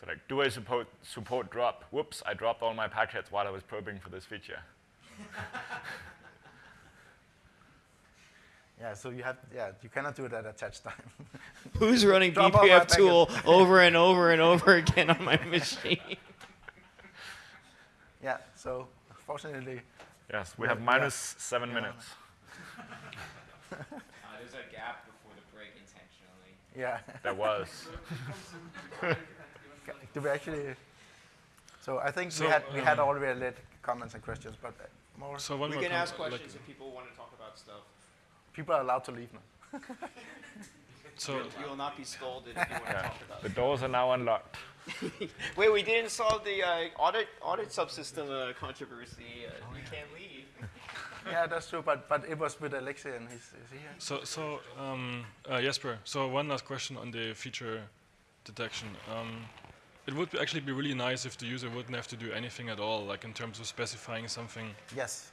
So like, do I support, support drop? Whoops, I dropped all my packets while I was probing for this feature. Yeah, so you have yeah, you cannot do it at attach time. Who's running Drop all my bpftool over and over and over again on my machine? yeah, so fortunately. Yes, we have minus seven minutes. Uh, there's a gap before the break intentionally. Yeah. There was. Do we actually? So I think So, we had we had um, already let comments and questions, but uh, more. So one we more can com- ask like- questions if people want to talk about stuff. People are allowed to leave now. So you will not be scolded if you want to Yeah. talk about The doors are now unlocked. Wait, we didn't solve the uh, audit audit subsystem uh, controversy. Uh, you can't leave. yeah, that's true. But but it was with Alexei and he's is he here? So, so um, uh, Jesper, so one last question on the feature detection. Um, it would actually be really nice if the user wouldn't have to do anything at all, like in terms of specifying something. Yes.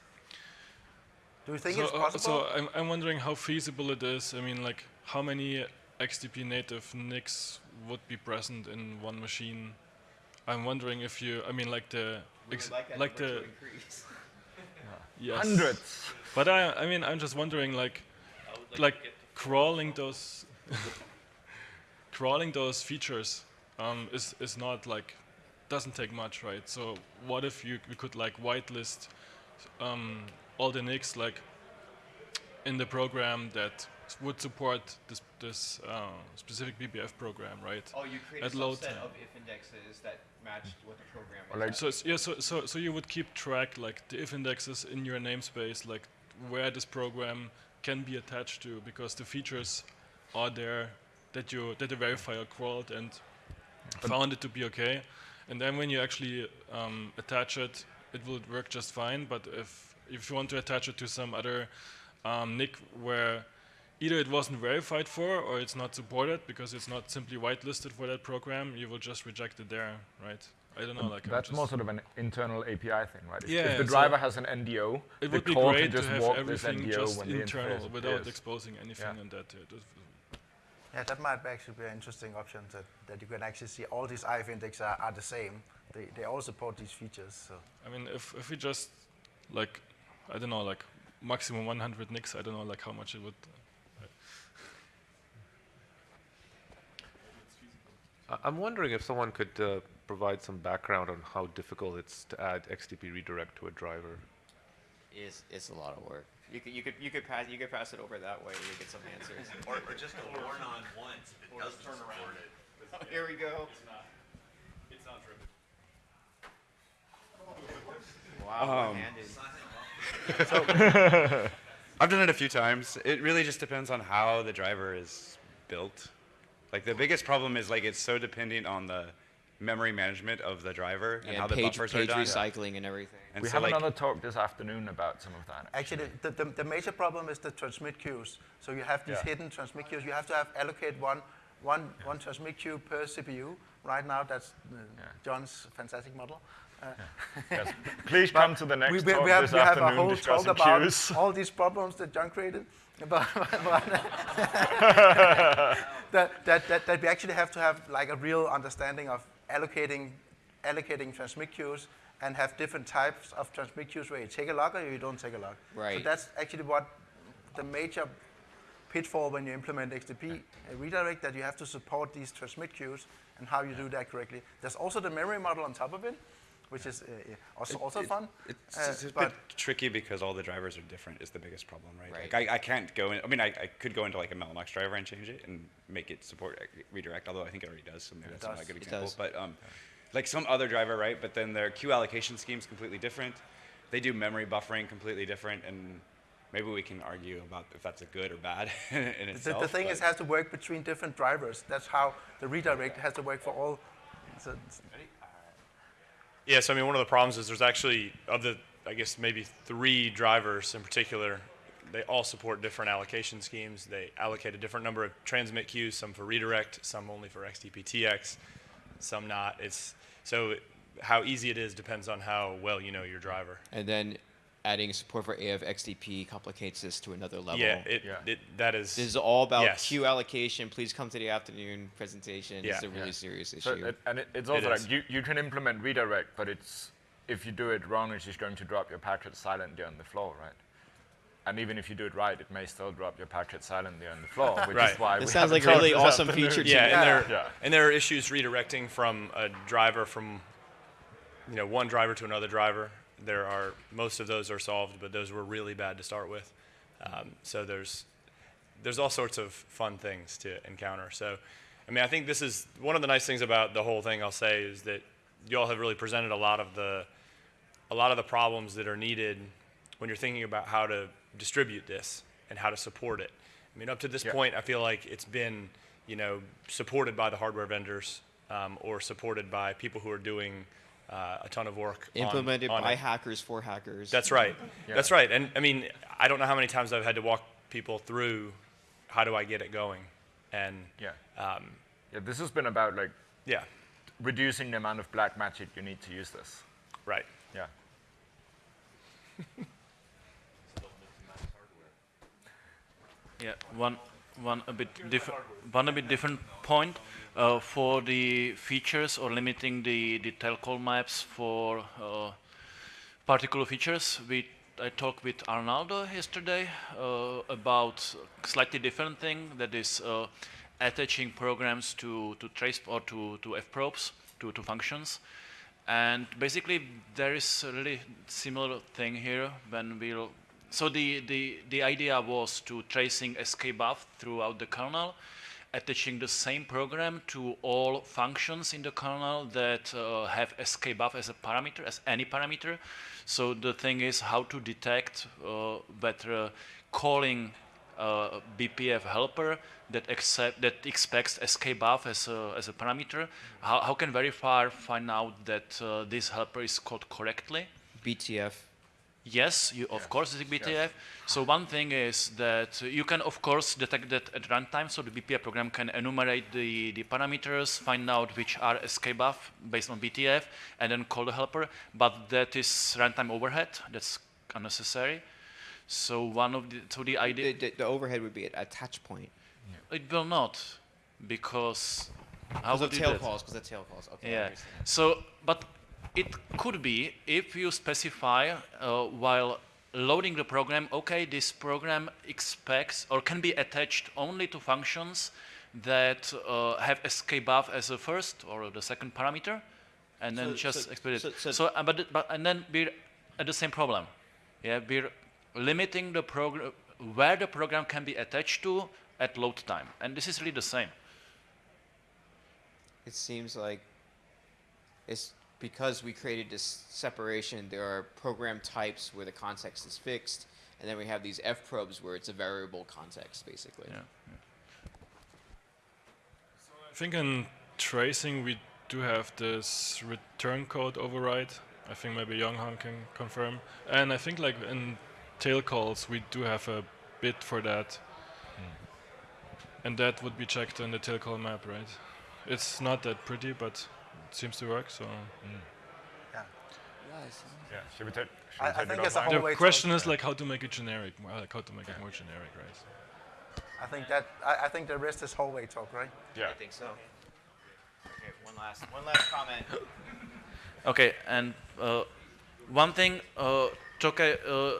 Do you think so, it's uh, possible? so I'm, I'm wondering how feasible it is. I mean, like how many XDP native NICs would be present in one machine? I'm wondering if you, I mean, like the, ex- like like the, to increase. yes. Hundreds. But I, I mean, I'm just wondering, like, like crawling those, crawling those features um, is is not like doesn't take much, right? So what if you we could like whitelist um, all the NICs like in the program that s- would support this this uh, specific BPF program, right? Oh, you create At a load subset time. of if indexes that matched what the program Or is. like- So it's, yeah, so, so so you would keep track like the if indexes in your namespace, like where this program can be attached to, because the features are there that you that the verifier crawled and found it to be okay, and then when you actually um, attach it, it will work just fine. But if if you want to attach it to some other um, NIC where either it wasn't verified for or it's not supported because it's not simply whitelisted for that program, you will just reject it there, right? I don't know. Like That's more sort of an internal API thing, right? If, Yeah, if the so driver has an NDO, It the would be great can to just have walk this everything NDO just internal without appears. exposing anything Yeah. and that. Uh, Yeah, that might actually be an interesting option that, that you can actually see all these IF indexes are, are the same. They, they all support these features. So I mean, if if we just like, I don't know, like maximum 100 NICs, I don't know, like how much it would. uh, I- I'm wondering if someone could uh, provide some background on how difficult it's to add XDP redirect to a driver. It's, it's a lot of work. You could, you could, you could pass, you could pass it over that way and you get some answers. Or, or just a warn on once if it doesn't support it. Oh, Here we go. It's not driven. Wow, Um, one-handed. I've done it a few times. It really just depends on how the driver is built. Like the biggest problem is like it's so dependent on the memory management of the driver and Yeah, how the page- buffers page are done. recycling and everything. And we so have like, another talk this afternoon about some of that. actually, the, the, the major problem is the transmit queues. So you have these Yeah. hidden transmit queues. You have to have allocate one, one, one transmit queue per CPU. Right now, that's uh, John's fantastic model. Uh, Yes. Please come to the next we, we, talk we have, this we have a whole talk about queues. all these problems that John created. But, but that, that, that, that we actually have to have like a real understanding of allocating, allocating transmit queues and have different types of transmit queues where you take a log or you don't take a log. So that's actually what the major pitfall when you implement XDP uh, redirect that you have to support these transmit queues and how you do that correctly. There's also the memory model on top of it, which is uh, also, also it- fun. It's, Uh, it's a bit but tricky because all the drivers are different is the biggest problem, right? Right. Like I, I can't go in, I mean, I, I could go into like a Mellanox driver and change it and make it support uh, redirect, although I think it already does, so maybe It that's not a does. good It example. does. But um, like some other driver, right? But then their queue allocation scheme is completely different. They do memory buffering completely different and maybe we can argue about if that's a good or bad in the, itself. the thing is, it has to work between different drivers. That's how the redirect has to work for all. So it's- Yes, I mean, one of the problems is there's actually, of the, I guess, maybe three drivers in particular, they all support different allocation schemes. They allocate a different number of transmit queues, some for redirect, some only for XDP-TX, some not. It's so how easy it is depends on how well you know your driver. And then adding support for AF_XDP complicates this to another level. Yeah, it, it that is. This is all about yes. queue allocation. Please come to the afternoon presentation. Yeah. It's a really serious So issue. it- and it, it's also is. like you, you can implement redirect, but it's if you do it wrong, it's just going to drop your packet silently on the floor, right? And even if you do it right, it may still drop your packet silently on the floor, which right. is why That we sounds like a really awesome feature to Yeah, and there Yeah. and there are issues redirecting from a driver from you know one driver to another driver. There are most of those are solved, but those were really bad to start with. Um, so there's there's all sorts of fun things to encounter. So, I mean, I think this is one of the nice things about the whole thing. I'll say is that you all have really presented a lot of the a lot of the problems that are needed when you're thinking about how to distribute this and how to support it. I mean, up to this Yeah. point, I feel like it's been, you know, supported by the hardware vendors um, or supported by people who are doing uh, a ton of work. on- Implemented on by it. hackers for hackers. That's right. Yeah. That's right. And I mean, I don't know how many times I've had to walk people through how do I get it going, and Yeah. um, Yeah, this has been about like yeah, reducing the amount of black magic you need to use this. right. Yeah. Yeah, one, one a bit different, one a bit different point uh, for the features or limiting the the tail call maps for uh, particular features. We I talked with Arnaldo yesterday uh, about slightly different thing that is uh, attaching programs to to trace or to to f probes to to functions. And basically, there is a really similar thing here when we'll. So the, the, the idea was to tracing skbuff throughout the kernel, attaching the same program to all functions in the kernel that uh, have skbuff as a parameter, as any parameter. So the thing is how to detect uh, whether calling uh, BPF helper that accept that expects skbuff as a, as a parameter. How, how can verifier find out that uh, this helper is called correctly? BTF. Yes, you of course it's BTF. So one thing is that you can of course detect that at runtime. So the BPF program can enumerate the, the parameters, find out which are skbuff based on BTF, and then call the helper. But that is runtime overhead. That's unnecessary. So one of the so the idea The, the, the overhead would be at a touch point. it will not, because how Because of tail calls, because of tail calls. Okay, I Yeah. So, but it could be if you specify uh, while loading the program, okay, this program expects or can be attached only to functions that uh, have skbuff as a first or the second parameter, and then So- just so- expect it. so- so- So, uh, but, but and then we're at the same problem. Yeah, we're limiting the program where the program can be attached to at load time, and this is really the same. It seems like it's because we created this separation, there are program types where the context is fixed, and then we have these F probes where it's a variable context, basically. Yeah. I think in tracing we do have this return code override. I think maybe Yonghong can confirm. And I think like in tail calls we do have a bit for that. Hmm. And that would be checked in the tail call map, right? It's not that pretty, but it seems to work. So Yeah, should we take? Should I- we I think it it's a offline? whole the way question is like how to make it generic, like how to make it more generic, right? I think that I, I think the rest is hallway talk, right? Yeah. I think so. Okay, one last, one last comment. Okay, and uh, one thing, uh, Toke, uh,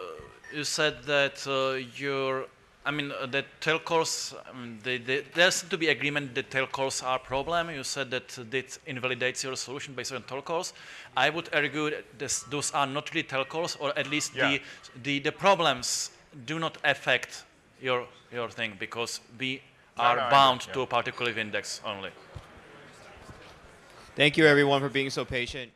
you said that uh, your, I mean, uh, that tail calls, they, they, there seems to be agreement that tail calls are a problem. You said that it invalidates your solution based on tail calls. I would argue that this, those are not really tail calls, or at least Yeah. the, the, the problems do not affect your, your thing because we are no, I bound agree, to a particular index only. Thank you, everyone, for being so patient.